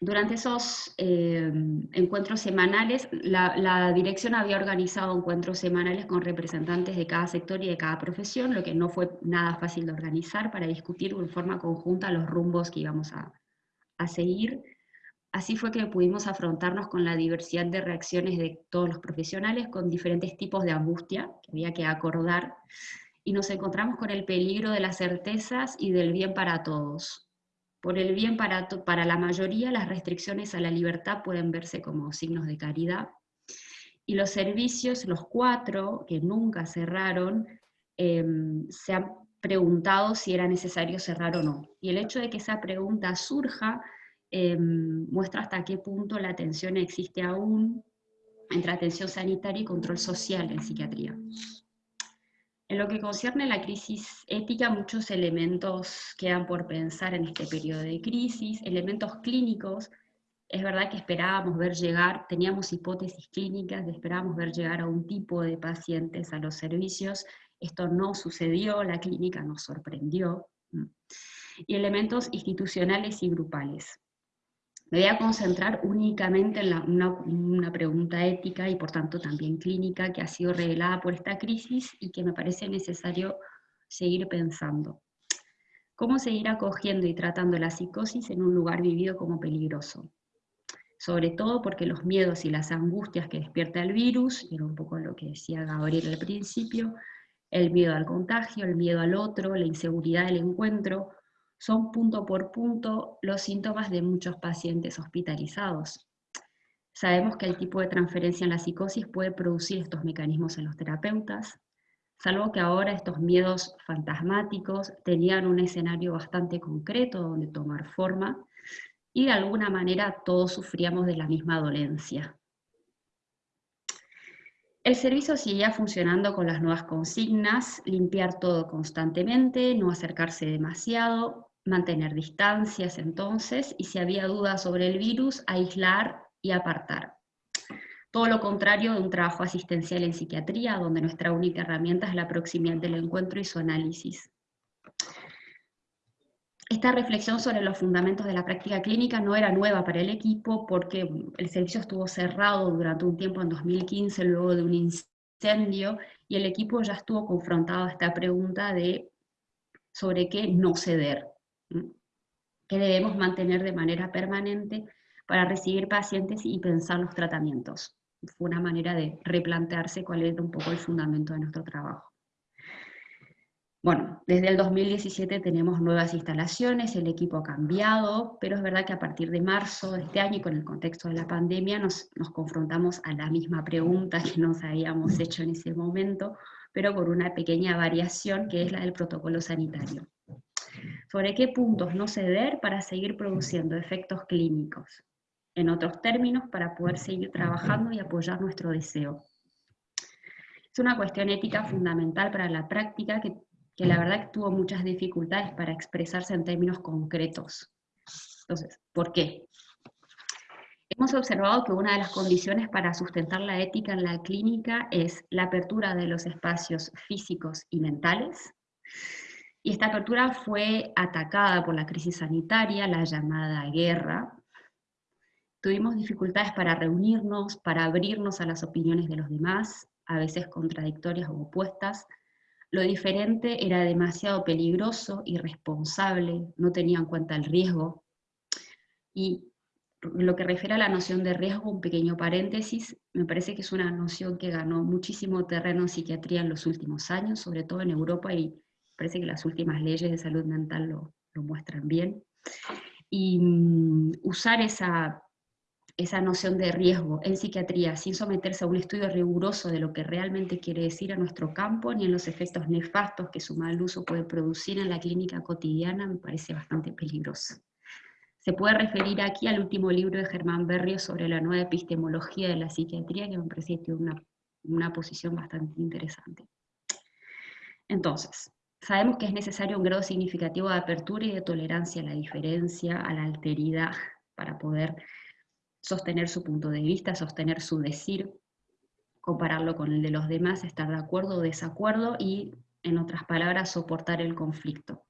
Durante esos em, encuentros semanales, la, dirección había organizado encuentros semanales con representantes de cada sector y de cada profesión, lo que no fue nada fácil de organizar para discutir en forma conjunta los rumbos que íbamos a, seguir. Así fue que pudimos afrontarnos con la diversidad de reacciones de todos los profesionales, con diferentes tipos de angustia que había que acordar, y nos encontramos con el peligro de las certezas y del bien para todos. Por el bien para, para la mayoría, las restricciones a la libertad pueden verse como signos de caridad, y los servicios, los cuatro que nunca cerraron, em, se han preguntado si era necesario cerrar o no. Y el hecho de que esa pregunta surja em, muestra hasta qué punto la tensión existe aún entre atención sanitaria y control social en psiquiatría. En lo que concierne a la crisis ética, muchos elementos quedan por pensar en este periodo de crisis, elementos clínicos, es verdad que esperábamos ver llegar, teníamos hipótesis clínicas, esperábamos ver llegar a un tipo de pacientes a los servicios, esto no sucedió, la clínica nos sorprendió, y elementos institucionales y grupales. Me voy a concentrar únicamente en una, pregunta ética y por tanto también clínica que ha sido revelada por esta crisis y que me parece necesario seguir pensando. ¿Cómo seguir acogiendo y tratando la psicosis en un lugar vivido como peligroso? Sobre todo porque los miedos y las angustias que despierta el virus, y era un poco lo que decía Gabriel al principio, el miedo al contagio, el miedo al otro, la inseguridad del encuentro, son punto por punto los síntomas de muchos pacientes hospitalizados. Sabemos que el tipo de transferencia en la psicosis puede producir estos mecanismos en los terapeutas, salvo que ahora estos miedos fantasmáticos tenían un escenario bastante concreto donde tomar forma, y de alguna manera todos sufríamos de la misma dolencia. El servicio seguía funcionando con las nuevas consignas, limpiar todo constantemente, no acercarse demasiado, mantener distancias entonces, y si había dudas sobre el virus, aislar y apartar. Todo lo contrario de un trabajo asistencial en psiquiatría, donde nuestra única herramienta es la proximidad del encuentro y su análisis. Esta reflexión sobre los fundamentos de la práctica clínica no era nueva para el equipo porque el servicio estuvo cerrado durante un tiempo en 2015 luego de un incendio y el equipo ya estuvo confrontado a esta pregunta de sobre qué no ceder, qué debemos mantener de manera permanente para recibir pacientes y pensar los tratamientos. Fue una manera de replantearse cuál era un poco el fundamento de nuestro trabajo. Bueno, desde el 2017 tenemos nuevas instalaciones, el equipo ha cambiado, pero es verdad que a partir de marzo de este año y con el contexto de la pandemia nos, confrontamos a la misma pregunta que nos habíamos hecho en ese momento, pero por una pequeña variación que es la del protocolo sanitario. ¿Sobre qué puntos no ceder para seguir produciendo efectos clínicos? En otros términos, para poder seguir trabajando y apoyar nuestro deseo. Es una cuestión ética fundamental para la práctica que que la verdad tuvo muchas dificultades para expresarse en términos concretos. Entonces, ¿por qué? Hemos observado que una de las condiciones para sustentar la ética en la clínica es la apertura de los espacios físicos y mentales, y esta apertura fue atacada por la crisis sanitaria, la llamada guerra. Tuvimos dificultades para reunirnos, para abrirnos a las opiniones de los demás, a veces contradictorias o opuestas, lo diferente era demasiado peligroso, irresponsable, no tenía en cuenta el riesgo. Y lo que refiere a la noción de riesgo, un pequeño paréntesis, me parece que es una noción que ganó muchísimo terreno en psiquiatría en los últimos años, sobre todo en Europa, y parece que las últimas leyes de salud mental lo, muestran bien. Y mm, usar esa esa noción de riesgo en psiquiatría sin someterse a un estudio riguroso de lo que realmente quiere decir a nuestro campo, ni en los efectos nefastos que su mal uso puede producir en la clínica cotidiana, me parece bastante peligroso. Se puede referir aquí al último libro de Germán Berrio sobre la nueva epistemología de la psiquiatría, que me parece que tiene una, una posición bastante interesante. Entonces, sabemos que es necesario un grado significativo de apertura y de tolerancia a la diferencia, a la alteridad, para poder sostener su punto de vista, sostener su decir, compararlo con el de los demás, estar de acuerdo o desacuerdo y, en otras palabras, soportar el conflicto.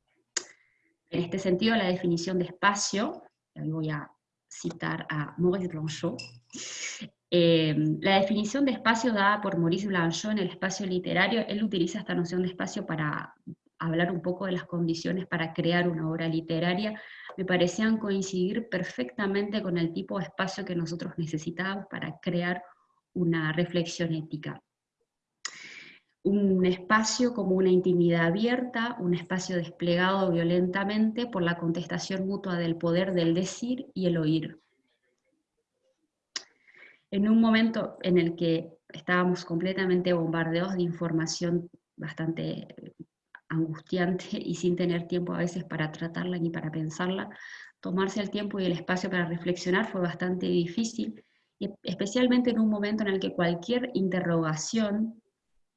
En este sentido, la definición de espacio, voy a citar a Maurice Blanchot, eh, la definición de espacio dada por Maurice Blanchot en el espacio literario, él utiliza esta noción de espacio para hablar un poco de las condiciones para crear una obra literaria, me parecían coincidir perfectamente con el tipo de espacio que nosotros necesitábamos para crear una reflexión ética. Un espacio como una intimidad abierta, un espacio desplegado violentamente por la contestación mutua del poder del decir y el oír. En un momento en el que estábamos completamente bombardeados de información bastante angustiante y sin tener tiempo a veces para tratarla ni para pensarla, tomarse el tiempo y el espacio para reflexionar fue bastante difícil, y especialmente en un momento en el que cualquier interrogación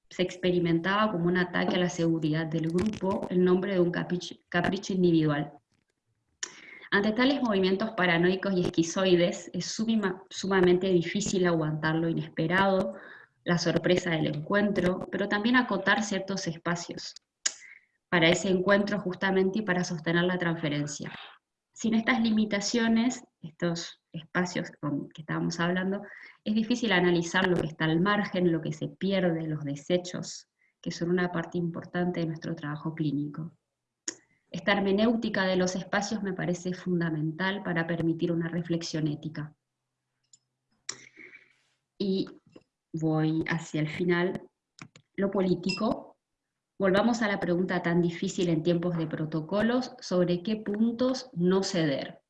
se experimentaba como un ataque a la seguridad del grupo en nombre de un capricho individual. Ante tales movimientos paranoicos y esquizoides, es sumamente difícil aguantar lo inesperado, la sorpresa del encuentro, pero también acotar ciertos espacios para ese encuentro justamente y para sostener la transferencia. Sin estas limitaciones, estos espacios que estábamos hablando, es difícil analizar lo que está al margen, lo que se pierde, los desechos, que son una parte importante de nuestro trabajo clínico. Esta hermenéutica de los espacios me parece fundamental para permitir una reflexión ética. Y voy hacia el final. Lo político, volvamos a la pregunta tan difícil en tiempos de protocolos sobre qué puntos no ceder.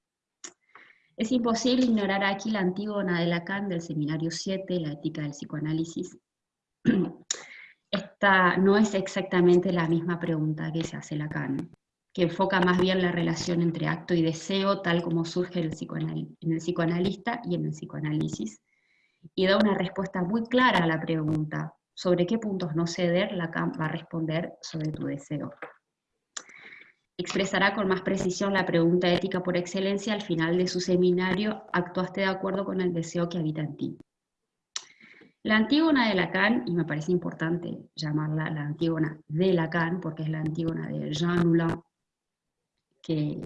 Es imposible ignorar aquí la antígona de Lacan del Seminario 7, la ética del psicoanálisis. Esta no es exactamente la misma pregunta que se hace Lacan que enfoca más bien la relación entre acto y deseo, tal como surge en el, psicoanalista y en el psicoanálisis, y da una respuesta muy clara a la pregunta, sobre qué puntos no ceder, Lacan va a responder sobre tu deseo. Expresará con más precisión la pregunta ética por excelencia al final de su seminario, ¿actuaste de acuerdo con el deseo que habita en ti? La Antígona de Lacan, y me parece importante llamarla la Antígona de Lacan, porque es la Antígona de Jean Moulin, que,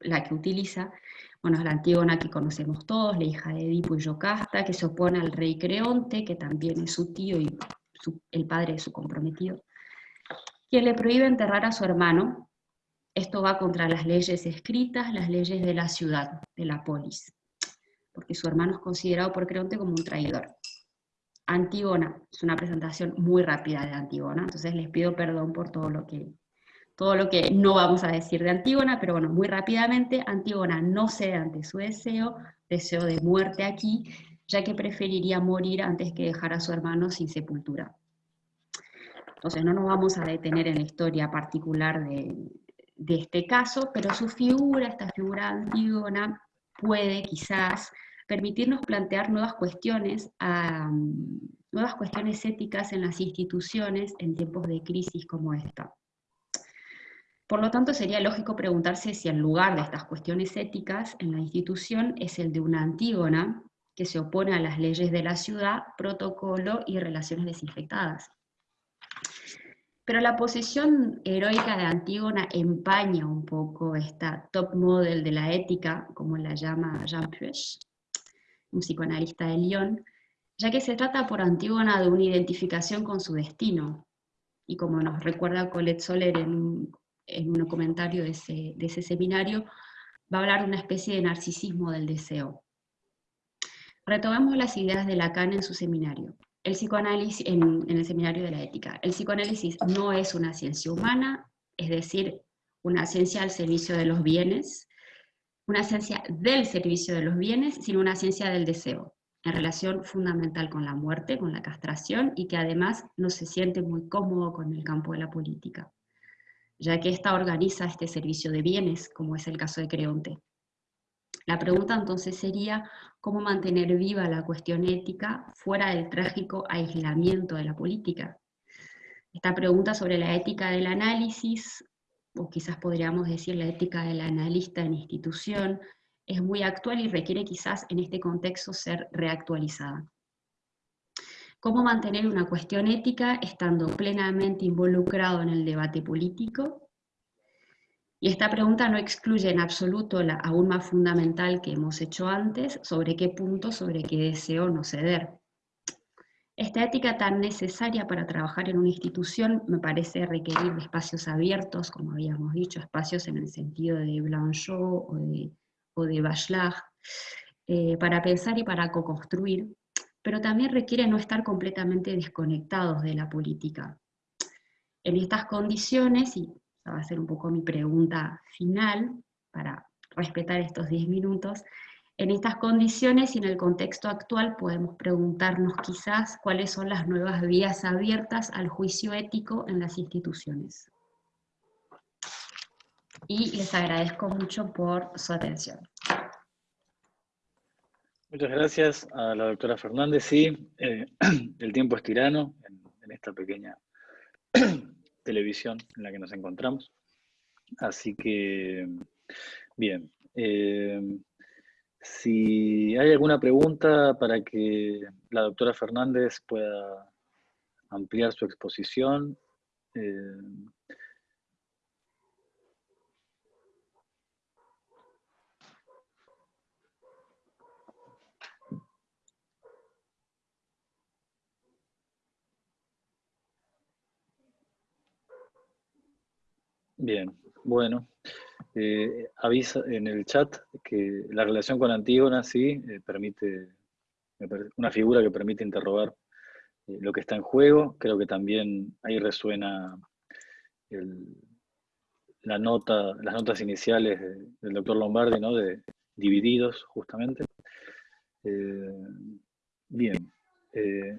la que utiliza, bueno, es la Antígona que conocemos todos, la hija de Edipo y Yocasta, que se opone al rey Creonte, que también es su tío y el padre de su comprometido, quien le prohíbe enterrar a su hermano. Esto va contra las leyes escritas, las leyes de la ciudad, de la polis, porque su hermano es considerado por Creonte como un traidor. Antígona, es una presentación muy rápida de Antígona, entonces les pido perdón por todo lo que todo lo que no vamos a decir de Antígona, pero bueno, muy rápidamente, Antígona no cede ante su deseo, deseo de muerte aquí, ya que preferiría morir antes que dejar a su hermano sin sepultura. Entonces no nos vamos a detener en la historia particular de, este caso, pero su figura, esta figura Antígona, puede quizás permitirnos plantear nuevas cuestiones, nuevas cuestiones éticas en las instituciones en tiempos de crisis como esta. Por lo tanto, sería lógico preguntarse si el lugar de estas cuestiones éticas en la institución es el de una Antígona, que se opone a las leyes de la ciudad, protocolo y relaciones desinfectadas. Pero la posición heroica de Antígona empaña un poco esta top model de la ética, como la llama Jean Puech, un psicoanalista de Lyon, ya que se trata por Antígona de una identificación con su destino, y como nos recuerda Colette Soler en en un comentario de ese, seminario, va a hablar de una especie de narcisismo del deseo. Retomemos las ideas de Lacan en su seminario. El psicoanálisis, en, el seminario de la ética. El psicoanálisis no es una ciencia humana, es decir, una ciencia al servicio de los bienes, una ciencia del servicio de los bienes, sino una ciencia del deseo, en relación fundamental con la muerte, con la castración, y que además no se siente muy cómodo con el campo de la política ya que ésta organiza este servicio de bienes, como es el caso de Creonte. La pregunta entonces sería, ¿cómo mantener viva la cuestión ética fuera del trágico aislamiento de la política? Esta pregunta sobre la ética del análisis, o quizás podríamos decir la ética del analista en institución, es muy actual y requiere quizás en este contexto ser reactualizada cómo mantener una cuestión ética estando plenamente involucrado en el debate político. Y esta pregunta no excluye en absoluto la aún más fundamental que hemos hecho antes, sobre qué punto, sobre qué deseo no ceder. Esta ética tan necesaria para trabajar en una institución me parece requerir espacios abiertos, como habíamos dicho, espacios en el sentido de Blanchot o de, o de Bachelard, eh, para pensar y para co-construir, pero también requiere no estar completamente desconectados de la política. En estas condiciones, y esa va a ser un poco mi pregunta final, para respetar estos 10 minutos, en estas condiciones y en el contexto actual podemos preguntarnos quizás cuáles son las nuevas vías abiertas al juicio ético en las instituciones. Y les agradezco mucho por su atención. Muchas gracias a la doctora Fernández. Sí, eh, el tiempo es tirano en, esta pequeña televisión en la que nos encontramos. Así que, bien. Eh, si hay alguna pregunta para que la doctora Fernández pueda ampliar su exposición. Eh, Bien, bueno. Eh, avisa en el chat que la relación con Antígona sí eh, permite, una figura que permite interrogar eh, lo que está en juego. Creo que también ahí resuena la nota, las notas iniciales del doctor Lombardi, ¿no? de divididos, justamente. bien,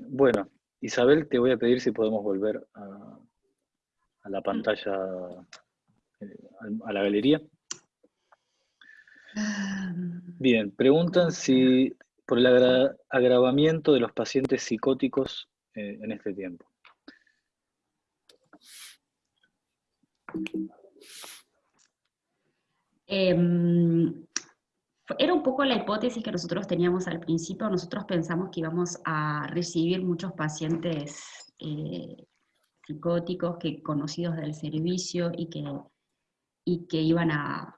bueno, Isabel, te voy a pedir si podemos volver a, a la pantalla a la galería. Bien, preguntan si por el agravamiento de los pacientes psicóticos eh, en este tiempo. Em, era un poco la hipótesis que nosotros teníamos al principio. Nosotros pensamos que íbamos a recibir muchos pacientes eh, psicóticos que, conocidos del servicio y que y que iban a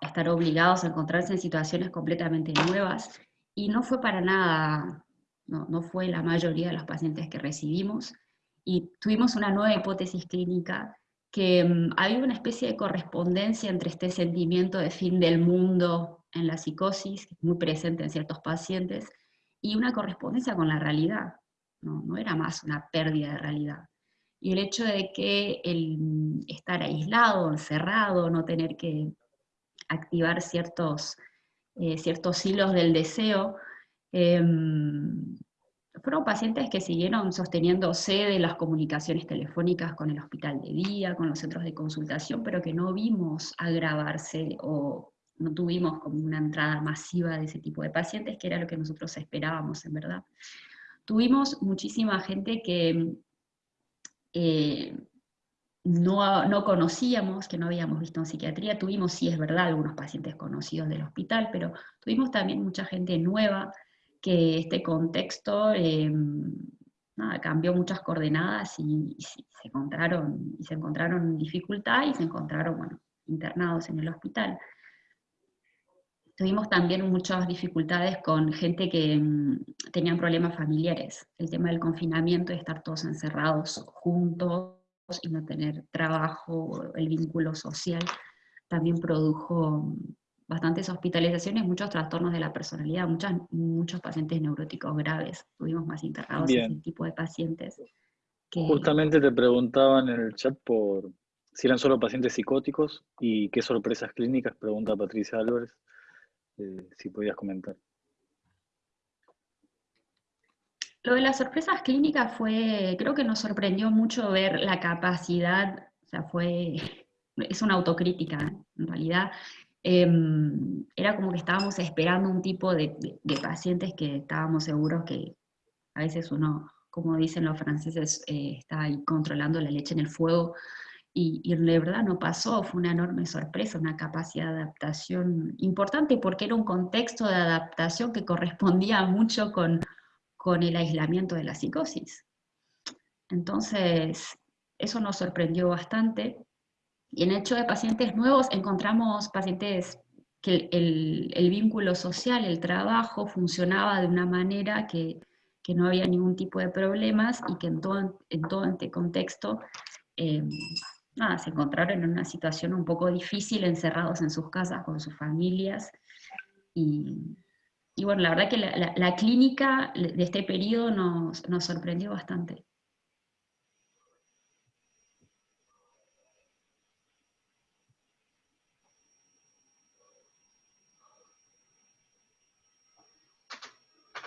estar obligados a encontrarse en situaciones completamente nuevas, y no fue para nada, no, no fue la mayoría de los pacientes que recibimos, y tuvimos una nueva hipótesis clínica que um, había una especie de correspondencia entre este sentimiento de fin del mundo en la psicosis, muy presente en ciertos pacientes, y una correspondencia con la realidad. No, no era más una pérdida de realidad y el hecho de que el estar aislado, encerrado, no tener que activar ciertos, eh, ciertos hilos del deseo, em, fueron pacientes que siguieron sosteniéndose de las comunicaciones telefónicas con el hospital de día, con los centros de consultación, pero que no vimos agravarse o no tuvimos como una entrada masiva de ese tipo de pacientes, que era lo que nosotros esperábamos, en verdad. Tuvimos muchísima gente que eh, no, no, conocíamos, que no habíamos visto en psiquiatría, tuvimos, sí es verdad, algunos pacientes conocidos del hospital, pero tuvimos también mucha gente nueva que este contexto eh, cambió muchas coordenadas y, se encontraron, y se encontraron dificultad y se encontraron internados en el hospital. Tuvimos también muchas dificultades con gente que mm, tenían problemas familiares. El tema del confinamiento, de estar todos encerrados juntos y no tener trabajo, el vínculo social, también produjo mm, bastantes hospitalizaciones, muchos trastornos de la personalidad, muchas, muchos pacientes neuróticos graves. Tuvimos más internados ese tipo de pacientes. Justamente te preguntaban en el chat por si eran solo pacientes psicóticos y qué sorpresas clínicas, pregunta Patricia Álvarez. Eh, si podías comentar. Lo de las sorpresas clínicas fue, creo que nos sorprendió mucho ver la capacidad, o sea, fue, es una autocrítica, en realidad, em, era como que estábamos esperando un tipo de, pacientes que estábamos seguros que a veces uno, como dicen los franceses, eh, está ahí controlando la leche en el fuego, y, y, de verdad no pasó, fue una enorme sorpresa, una capacidad de adaptación importante porque era un contexto de adaptación que correspondía mucho con, con el aislamiento de la psicosis. Entonces, eso nos sorprendió bastante. Y en hecho de pacientes nuevos encontramos pacientes que el, el, vínculo social, el trabajo, funcionaba de una manera que, que no había ningún tipo de problemas y que en todo, en todo este contexto eh, nada, se encontraron en una situación un poco difícil, encerrados en sus casas con sus familias. Y, y bueno, la verdad que la, la, la clínica de este periodo nos, nos sorprendió bastante.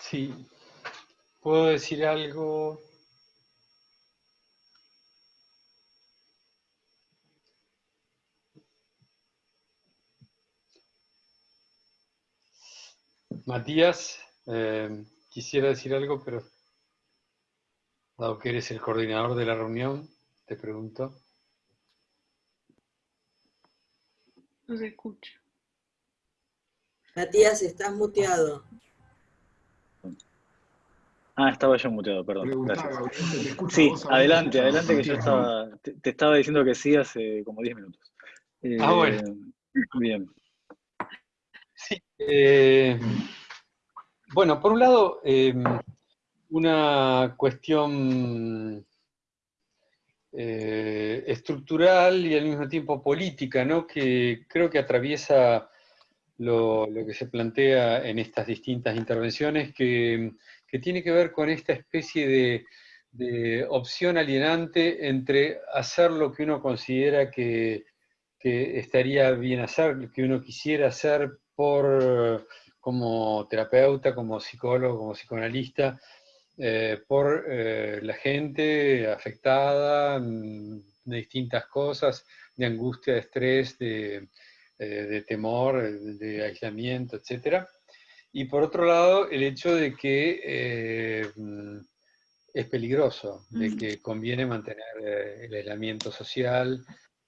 Sí, puedo decir algo. Matías, eh, quisiera decir algo, pero dado que eres el coordinador de la reunión, te pregunto. No se escucha. Matías, estás muteado. Ah, estaba yo muteado, perdón. Gracias. Sí, adelante, adelante, que yo estaba, te, te, estaba diciendo que sí hace como 10 minutos. Eh, ah, bueno. Bien. Sí. Eh, bueno, por un lado, eh, una cuestión estructural y al mismo tiempo política, ¿no? Que creo que atraviesa lo, que se plantea en estas distintas intervenciones, que tiene que ver con esta especie de, de, opción alienante entre hacer lo que uno considera que, que, estaría bien hacer, que uno quisiera hacer por, como terapeuta, como psicólogo, como psicoanalista, eh, por eh, la gente afectada mm, de distintas cosas, de angustia, de estrés, de, eh, de temor, de aislamiento, etcétera y por otro lado, el hecho de que eh, es peligroso, de que conviene mantener el aislamiento social,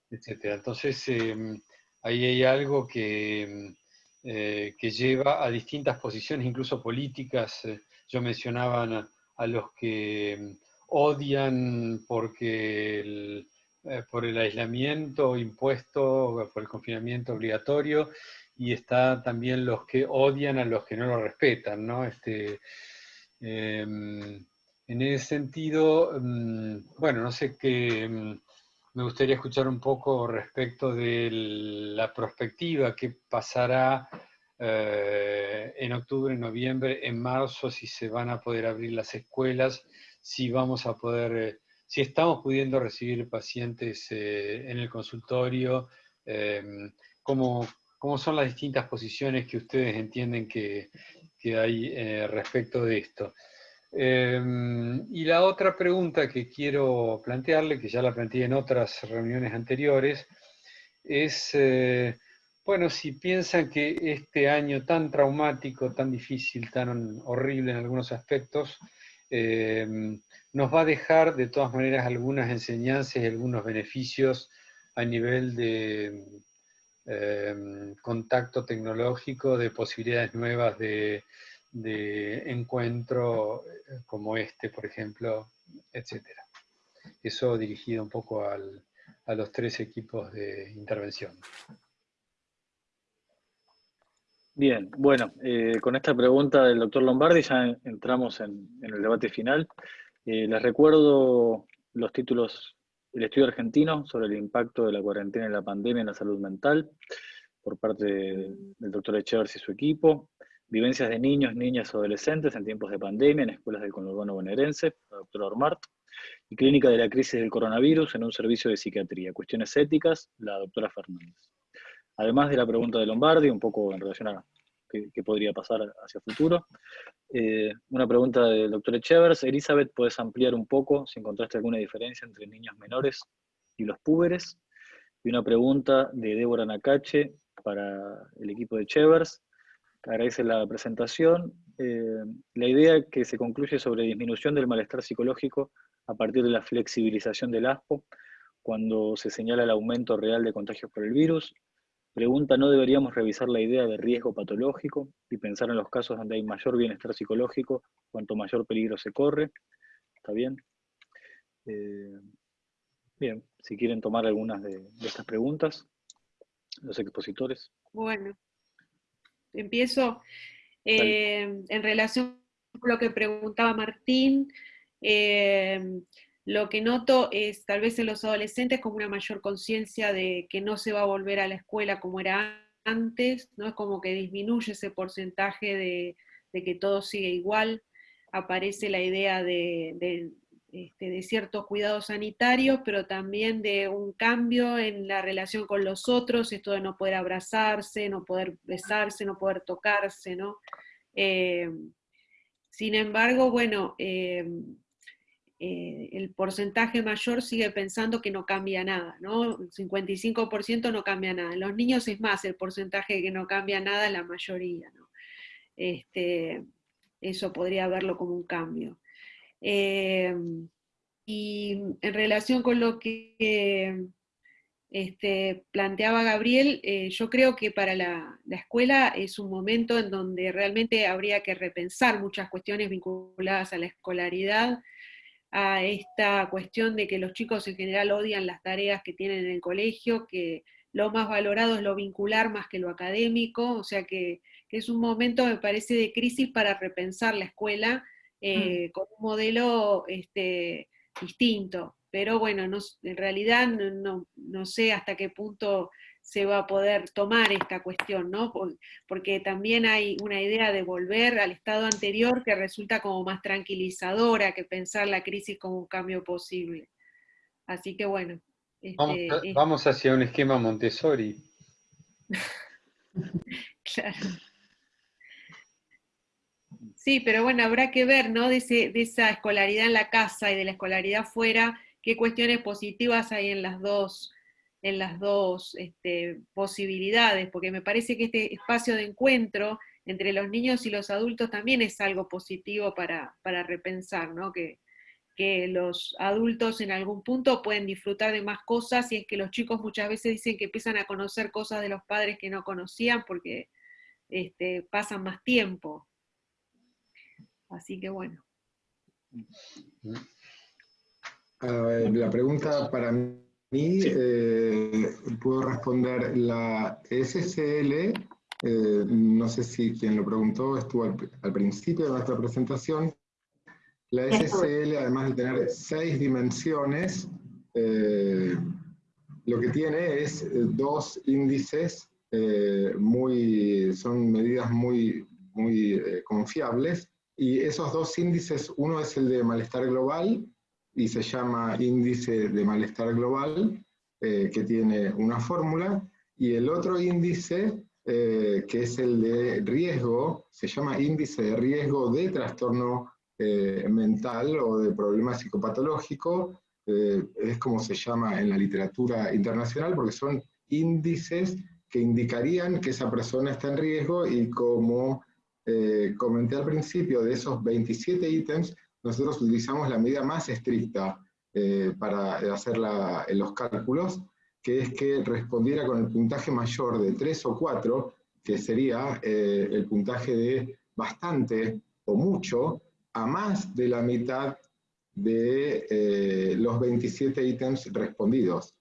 etc. Entonces, em, ahí hay algo que, eh, que lleva a distintas posiciones, incluso políticas. yo mencionaba a, los que em, odian porque el, por el aislamiento impuesto, por el confinamiento obligatorio, y está también los que odian a los que no lo respetan, ¿no? Este, em, en ese sentido, em, bueno, no sé qué, em, me gustaría escuchar un poco respecto de la perspectiva, qué pasará eh, en octubre, en noviembre, en marzo, si se van a poder abrir las escuelas, si vamos a poder, eh, si estamos pudiendo recibir pacientes eh, en el consultorio, cómo, cómo son las distintas posiciones que ustedes entienden que, que hay respecto de esto. Eh, y la otra pregunta que quiero plantearle, que ya la planteé en otras reuniones anteriores, es, eh, bueno, si piensan que este año tan traumático, tan difícil, tan horrible en algunos aspectos, nos va a dejar de todas maneras algunas enseñanzas y algunos beneficios a nivel de, Em, contacto tecnológico, de posibilidades nuevas de, encuentro eh, como este, por ejemplo, etc. Eso dirigido un poco a los tres equipos de intervención. Bien, bueno, eh, con esta pregunta del doctor Lombardi ya entramos en, el debate final. Eh, les recuerdo los títulos el estudio argentino sobre el impacto de la cuarentena y la pandemia en la salud mental, por parte del doctor Echevers y su equipo, vivencias de niños, niñas adolescentes en tiempos de pandemia en escuelas del conurbano bonaerense, la doctora Ormart, y clínica de la crisis del coronavirus en un servicio de psiquiatría, cuestiones éticas, la doctora Fernández. Además de la pregunta de Lombardi, un poco en relación a qué, podría pasar hacia futuro, eh, una pregunta del doctor Echevers. Elizabeth, ¿puedes ampliar un poco si encontraste alguna diferencia entre niños menores y los púberes? Y una pregunta de Débora Nakache para el equipo de Echevers. Agradece la presentación. Eh, la idea que se concluye sobre disminución del malestar psicológico a partir de la flexibilización del ASPO, cuando se señala el aumento real de contagios por el virus, Pregunta, ¿no deberíamos revisar la idea de riesgo patológico y pensar en los casos donde hay mayor bienestar psicológico, cuanto mayor peligro se corre? ¿Está bien? Eh, bien, si quieren tomar algunas de, estas preguntas, los expositores. Bueno, empiezo. Eh, en relación lo que preguntaba Martín, eh, lo que noto es tal vez en los adolescentes como una mayor conciencia de que no se va a volver a la escuela como era antes, ¿no? Es como que disminuye ese porcentaje de, que todo sigue igual, aparece la idea de, este, de, ciertos cuidados sanitarios, pero también de un cambio en la relación con los otros, esto de no poder abrazarse, no poder besarse, no poder tocarse, ¿no? Eh, sin embargo, bueno, eh, eh, el porcentaje mayor sigue pensando que no cambia nada, ¿no? El 55% no cambia nada. En los niños es más el porcentaje que no cambia nada, la mayoría, ¿no? Este, eso podría verlo como un cambio. Eh, y en relación con lo que este, planteaba Gabriel, eh, yo creo que para la, escuela es un momento en donde realmente habría que repensar muchas cuestiones vinculadas a la escolaridad, a esta cuestión de que los chicos en general odian las tareas que tienen en el colegio, que lo más valorado es lo vincular más que lo académico, o sea que, es un momento, me parece, de crisis para repensar la escuela eh, mm. con un modelo este, distinto. Pero bueno, no, en realidad no, no, sé hasta qué punto se va a poder tomar esta cuestión, ¿no? Porque también hay una idea de volver al estado anterior que resulta como más tranquilizadora que pensar la crisis como un cambio posible. Así que bueno. Este, vamos, hacia un esquema Montessori. claro. Sí, pero bueno, habrá que ver, ¿no? De, esa escolaridad en la casa y de la escolaridad fuera, qué cuestiones positivas hay en las dos en las dos este, posibilidades, porque me parece que este espacio de encuentro entre los niños y los adultos también es algo positivo para, repensar, ¿no? que, que los adultos en algún punto pueden disfrutar de más cosas y es que los chicos muchas veces dicen que empiezan a conocer cosas de los padres que no conocían porque este, pasan más tiempo. Así que bueno. la pregunta para mí eh, puedo responder la SCL, eh, no sé si quien lo preguntó estuvo al, principio de nuestra presentación. La SCL, además de tener seis dimensiones, eh, lo que tiene es dos índices, muy, son medidas muy, muy confiables, y esos dos índices, uno es el de malestar global, y se llama índice de malestar global, eh, que tiene una fórmula, y el otro índice, eh, que es el de riesgo, se llama índice de riesgo de trastorno eh, mental o de problema psicopatológico, es como se llama en la literatura internacional, porque son índices que indicarían que esa persona está en riesgo y como comenté al principio, de esos 27 ítems, nosotros utilizamos la medida más estricta eh, para hacer los cálculos, que es que respondiera con el puntaje mayor de 3 o 4, que sería eh, el puntaje de bastante o mucho, a más de la mitad de eh, los 27 ítems respondidos.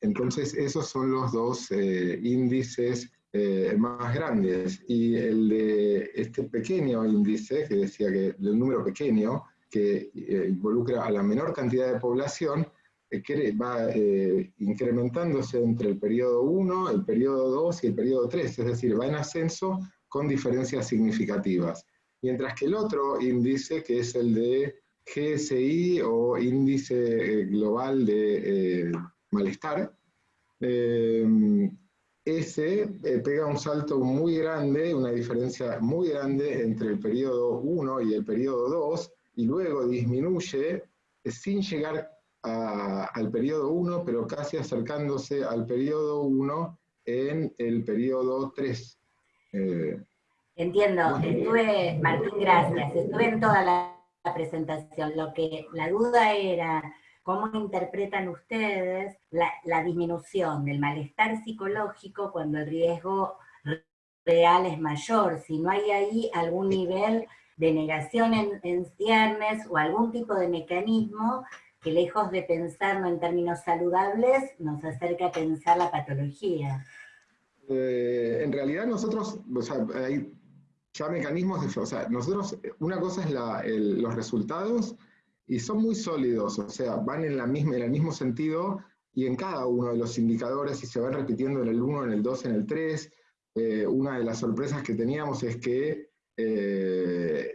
entonces, esos son los dos índices eh, más grandes. Y el de este pequeño índice, que decía que el número pequeño, que eh, involucra a la menor cantidad de población, eh, que va incrementándose entre el periodo 1, el periodo 2 y el periodo 3, es decir, va en ascenso con diferencias significativas. Mientras que el otro índice, que es el de GSI o índice global de malestar, ese eh, pega un salto muy grande, una diferencia muy grande entre el periodo 1 y el periodo 2, y luego disminuye eh, sin llegar al periodo 1, pero casi acercándose al periodo 1 en el periodo 3. Eh, Entiendo, estuve, Martín, gracias, estuve en toda la presentación. Lo que la duda era ¿Cómo interpretan ustedes la, disminución del malestar psicológico cuando el riesgo real es mayor? Si no hay ahí algún nivel de negación en, ciernes o algún tipo de mecanismo que lejos de pensarlo en términos saludables, nos acerca a pensar la patología. Eh, en realidad nosotros, o sea, hay ya mecanismos de, o sea, nosotros, una cosa es la, el- los resultados y son muy sólidos, o sea, van en, la misma, en el mismo sentido y en cada uno de los indicadores y se van repitiendo en el 1, en el 2, en el 3. Eh, una de las sorpresas que teníamos es que eh,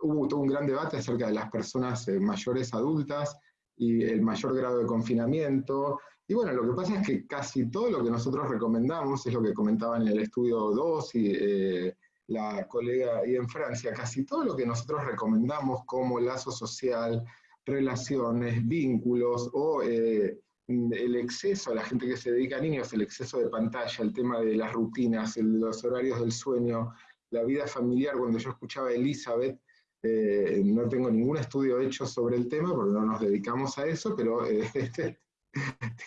hubo todo un gran debate acerca de las personas eh, mayores adultas y el mayor grado de confinamiento. Y bueno, lo que pasa es que casi todo lo que nosotros recomendamos, es lo que comentaban en el estudio 2 y la colega ahí en Francia, casi todo lo que nosotros recomendamos como lazo social, relaciones, vínculos o eh, el exceso a la gente que se dedica a niños, el exceso de pantalla, el tema de las rutinas, los horarios del sueño, la vida familiar. Cuando yo escuchaba a Elizabeth, eh, no tengo ningún estudio hecho sobre el tema porque no nos dedicamos a eso, pero eh, este,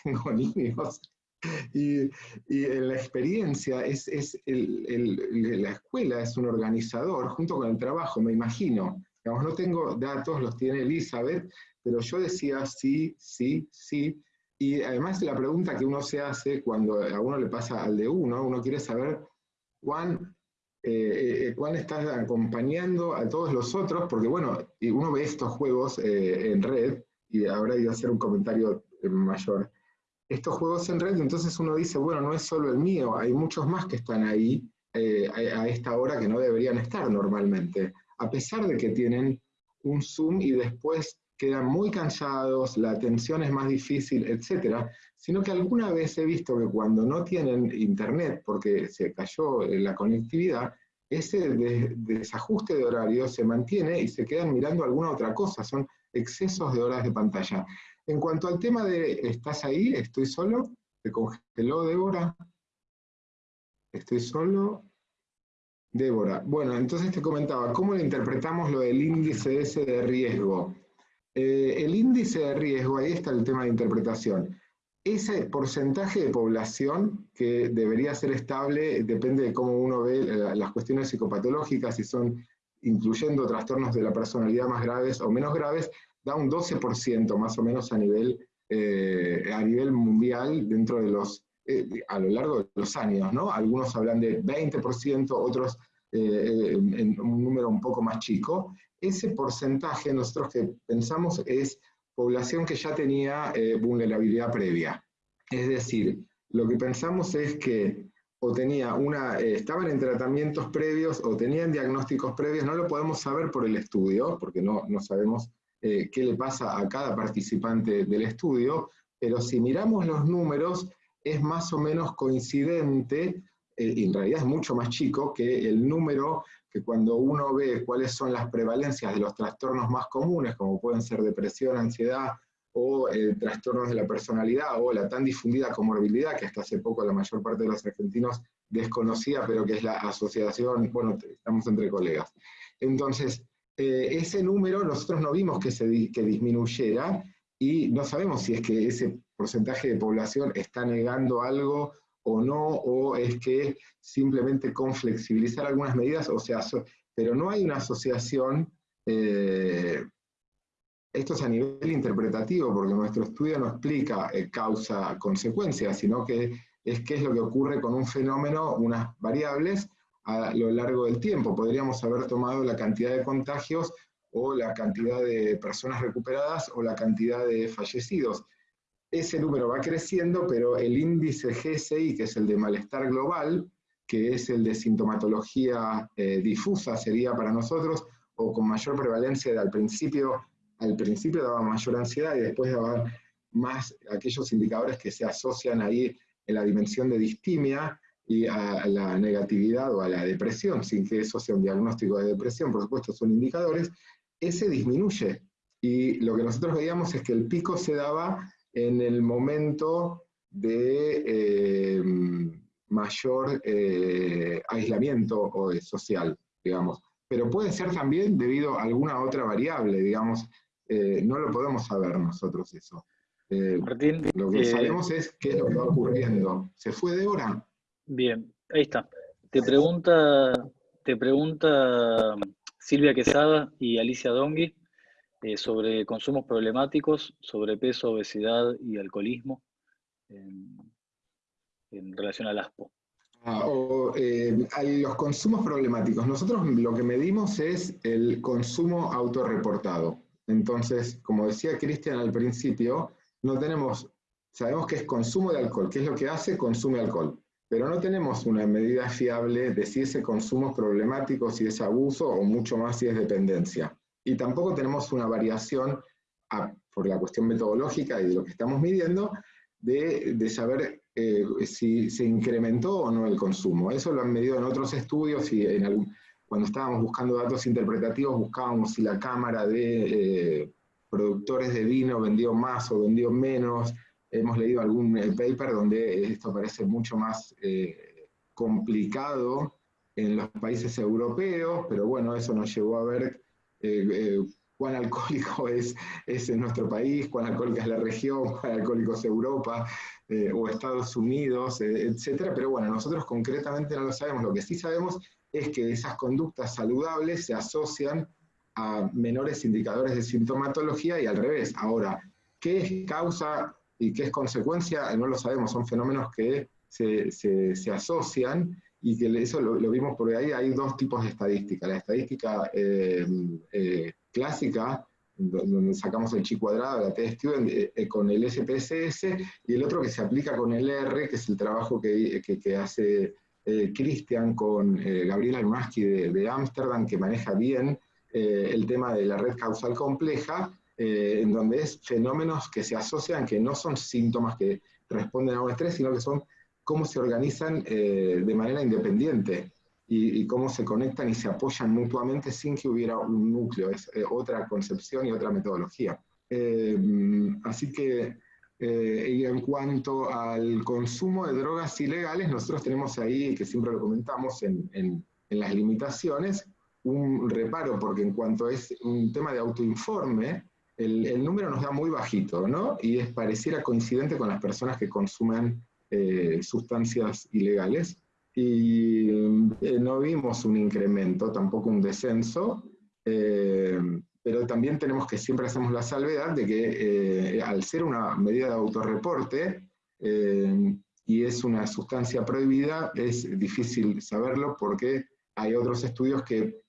tengo niños. Y, en la experiencia, es, es la escuela es un organizador junto con el trabajo, me imagino. Digamos, no tengo datos, los tiene Elizabeth, pero yo decía sí, sí, sí. Y además la pregunta que uno se hace cuando a uno le pasa al de uno, uno quiere saber cuán, eh, eh, cuán estás acompañando a todos los otros, porque bueno, uno ve estos juegos eh, en red, y ahora iba a hacer un comentario eh, mayor, estos juegos en red, entonces uno dice, bueno, no es solo el mío, hay muchos más que están ahí eh, a, esta hora que no deberían estar normalmente, a pesar de que tienen un Zoom y después quedan muy cansados, la atención es más difícil, etcétera, sino que alguna vez he visto que cuando no tienen internet, porque se cayó eh, la conectividad, ese de- desajuste de horario se mantiene y se quedan mirando alguna otra cosa, son excesos de horas de pantalla. En cuanto al tema de ¿estás ahí? ¿Estoy solo? ¿Te congeló Débora? ¿Estoy solo? Débora. Bueno, entonces te comentaba, ¿cómo le interpretamos lo del índice ese de riesgo? Eh, el índice de riesgo, ahí está el tema de interpretación. Ese porcentaje de población que debería ser estable, depende de cómo uno ve las cuestiones psicopatológicas, si son incluyendo trastornos de la personalidad más graves o menos graves, da un 12% más o menos a nivel, eh, a nivel mundial dentro de los, eh, a lo largo de los años, ¿no? Algunos hablan de 20%, otros eh, en, un número un poco más chico. Ese porcentaje nosotros que pensamos es población que ya tenía vulnerabilidad previa. Es decir, lo que pensamos es que o tenía una, estaban en tratamientos previos o tenían diagnósticos previos, no lo podemos saber por el estudio, porque no, no sabemos eh, qué le pasa a cada participante del estudio, pero si miramos los números, es más o menos coincidente, eh, y en realidad es mucho más chico, que el número que cuando uno ve cuáles son las prevalencias de los trastornos más comunes, como pueden ser depresión, ansiedad, o eh, trastornos de la personalidad, o la tan difundida comorbilidad, que hasta hace poco la mayor parte de los argentinos desconocía, pero que es la asociación, bueno, estamos entre colegas. Entonces, eh, ese número nosotros no vimos que, se di- que disminuyera, y no sabemos si es que ese porcentaje de población está negando algo o no, o es que simplemente con flexibilizar algunas medidas, o sea, pero no hay una asociación eh, esto es a nivel interpretativo, porque nuestro estudio no explica eh, causa-consecuencia, sino que es qué es lo que ocurre con un fenómeno, unas variables, a lo largo del tiempo. Podríamos haber tomado la cantidad de contagios o la cantidad de personas recuperadas o la cantidad de fallecidos. Ese número va creciendo, pero el índice GSI, que es el de malestar global, que es el de sintomatología eh, difusa, sería para nosotros, o con mayor prevalencia al principio al principio daba mayor ansiedad y después daba más aquellos indicadores que se asocian ahí en la dimensión de distimia y a la negatividad o a la depresión, sin que eso sea un diagnóstico de depresión, por supuesto son indicadores, ese disminuye. Y lo que nosotros veíamos es que el pico se daba en el momento de eh, mayor eh, aislamiento o, social, digamos. Pero puede ser también debido a alguna otra variable, digamos, eh, no lo podemos saber nosotros eso. Eh, Martín, lo que eh, sabemos es qué es lo que va ocurriendo. ¿Se fue Débora? Bien, ahí está. Te pregunta, te pregunta Silvia Quesada y Alicia Dongui eh, sobre consumos problemáticos, sobrepeso, obesidad y alcoholismo en, relación al ASPO. Ah, eh, a los consumos problemáticos. Nosotros lo que medimos es el consumo autorreportado. Entonces, como decía Cristian al principio, no tenemos, sabemos que es consumo de alcohol. ¿Qué es lo que hace? Consume alcohol. Pero no tenemos una medida fiable de si ese consumo es problemático, si es abuso o mucho más si es dependencia. Y tampoco tenemos una variación por la cuestión metodológica y de lo que estamos midiendo, de, de saber eh, si se incrementó o no el consumo. Eso lo han medido en otros estudios y en algún, cuando estábamos buscando datos interpretativos buscábamos si la cámara de eh, productores de vino vendió más o vendió menos. Hemos leído algún eh, paper donde esto parece mucho más complicado en los países europeos, pero bueno, eso nos llevó a ver cuán alcohólico es, es nuestro país, cuán alcohólica es la región, cuán alcohólico es Europa eh, o Estados Unidos, eh, etcétera. Pero bueno, nosotros concretamente no lo sabemos. Lo que sí sabemos es que esas conductas saludables se asocian a menores indicadores de sintomatología y al revés. Ahora, ¿qué es causa y qué es consecuencia? No lo sabemos, son fenómenos que se, se, asocian y que eso lo, vimos porque ahí hay dos tipos de estadística. La estadística eh, clásica, donde sacamos el chi cuadrado, la t student, eh, eh, con el SPSS, y el otro que se aplica con el R, que es el trabajo que, que, hace eh, Christian con Gabriela Lunaski de Ámsterdam, que maneja bien el tema de la red causal compleja, en donde es fenómenos que se asocian, que no son síntomas que responden a un estrés, sino que son cómo se organizan de manera independiente y, cómo se conectan y se apoyan mutuamente sin que hubiera un núcleo. Es eh, otra concepción y otra metodología. Eh, así que, eh, y en cuanto al consumo de drogas ilegales, nosotros tenemos ahí, que siempre lo comentamos en, en, las limitaciones, un reparo, porque en cuanto es un tema de autoinforme, el, el, número nos da muy bajito, ¿no? Y es pareciera coincidente con las personas que consumen sustancias ilegales y eh, no vimos un incremento, tampoco un descenso, eh, pero también tenemos que siempre hacemos la salvedad de que eh, al ser una medida de autorreporte y es una sustancia prohibida, es difícil saberlo porque hay otros estudios que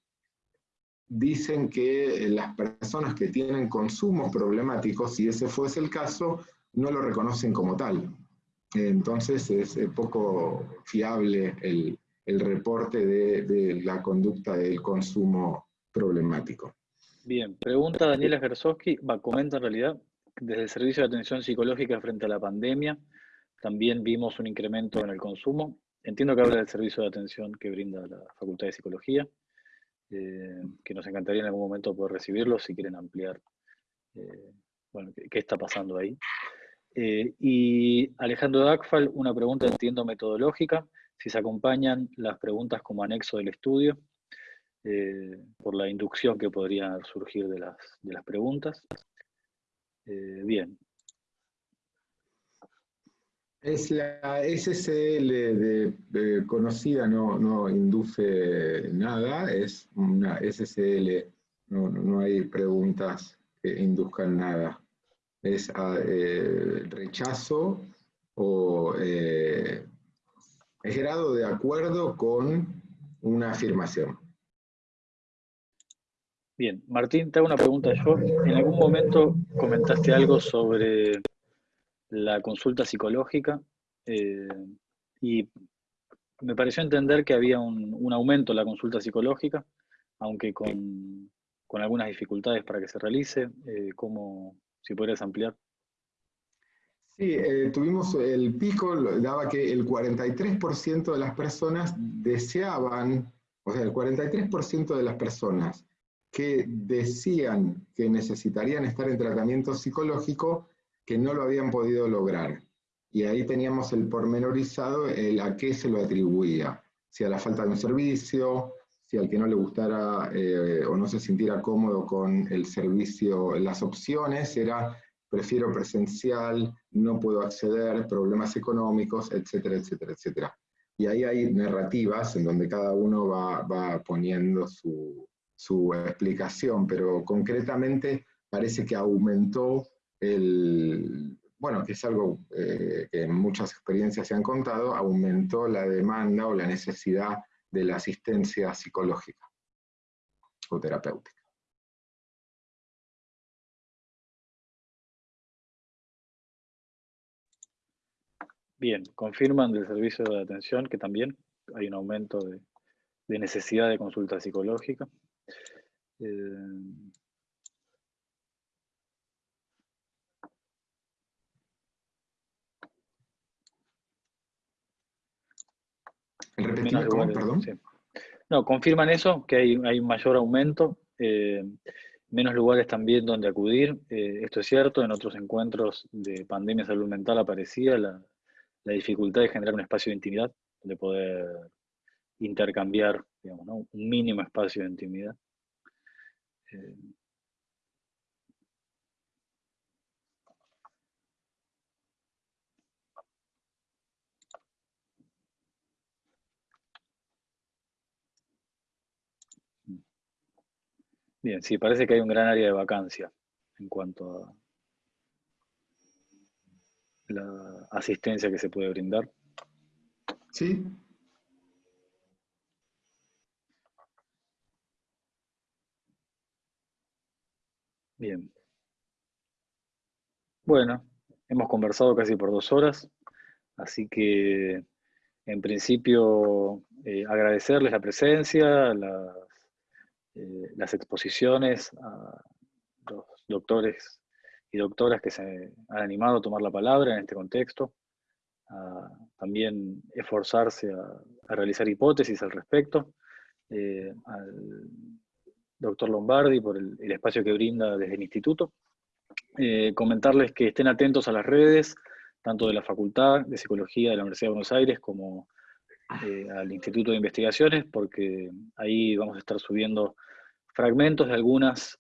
dicen que las personas que tienen consumos problemáticos, si ese fuese el caso, no lo reconocen como tal. Entonces es poco fiable el, reporte de, la conducta del consumo problemático. Bien, pregunta Daniela Gersowski, comenta en realidad, desde el Servicio de Atención Psicológica frente a la pandemia, también vimos un incremento en el consumo. Entiendo que habla del servicio de atención que brinda la Facultad de Psicología, eh, que nos encantaría en algún momento poder recibirlo si quieren ampliar eh, bueno, qué, está pasando ahí. Eh, y Alejandro Dagfal, una pregunta, entiendo, metodológica, si se acompañan las preguntas como anexo del estudio, por la inducción que podría surgir de las, de las preguntas. Bien. Es la SSL de, conocida, no, no, induce nada, es una SSL, no, no hay preguntas que induzcan nada es ah, eh, rechazo o eh, es grado de acuerdo con una afirmación. Bien, Martín, te hago una pregunta yo. En algún momento comentaste algo sobre la consulta psicológica eh, y me pareció entender que había un, aumento en la consulta psicológica, aunque con, algunas dificultades para que se realice. ¿cómo, si podrías ampliar. Sí, eh, tuvimos el pico, daba que el 43% de las personas deseaban, o sea, el 43% de las personas que decían que necesitarían estar en tratamiento psicológico, que no lo habían podido lograr. Y ahí teníamos el pormenorizado el a qué se lo atribuía, si a la falta de un servicio, si al que no le gustara eh, o no se sintiera cómodo con el servicio, las opciones, era prefiero presencial, no puedo acceder, problemas económicos, etcétera, etcétera, etcétera. Y ahí hay narrativas en donde cada uno va, va poniendo su, su, explicación, pero concretamente parece que aumentó el, bueno, es algo eh, que en muchas experiencias se han contado, aumentó la demanda o la necesidad de la asistencia psicológica o terapéutica. Bien, confirman del servicio de atención que también hay un aumento de, necesidad de consulta psicológica. Eh, perdón? No, confirman eso, que hay, hay un mayor aumento, eh, menos lugares también donde acudir. Eh, esto es cierto, en otros encuentros de pandemia salud mental aparecía la, la dificultad de generar un espacio de intimidad, de poder intercambiar, digamos, ¿no? un mínimo espacio de intimidad. Eh, Bien, sí, parece que hay un gran área de vacancia en cuanto a la asistencia que se puede brindar. Sí. Bien. Bueno, hemos conversado casi por dos horas, así que en principio eh, agradecerles la presencia, las, eh, las exposiciones a los doctores y doctoras que se han animado a tomar la palabra en este contexto, a también esforzarse a, realizar hipótesis al respecto, eh, al doctor Lombardi por el, espacio que brinda desde el instituto. Eh, comentarles que estén atentos a las redes, tanto de la Facultad de Psicología de la Universidad de Buenos Aires como eh, al Instituto de Investigaciones, porque ahí vamos a estar subiendo fragmentos de algunas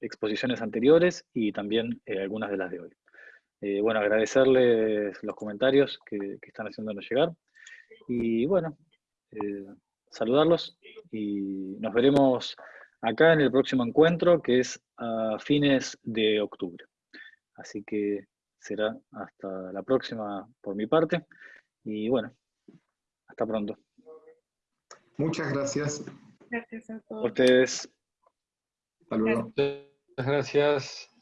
exposiciones anteriores y también eh, algunas de las de hoy. Eh, bueno, agradecerles los comentarios que, están haciéndonos llegar y bueno, eh, saludarlos y nos veremos acá en el próximo encuentro que es a fines de octubre. Así que será hasta la próxima por mi parte y bueno, hasta pronto. Muchas gracias. Gracias a todos. ustedes. Luego. Muchas gracias.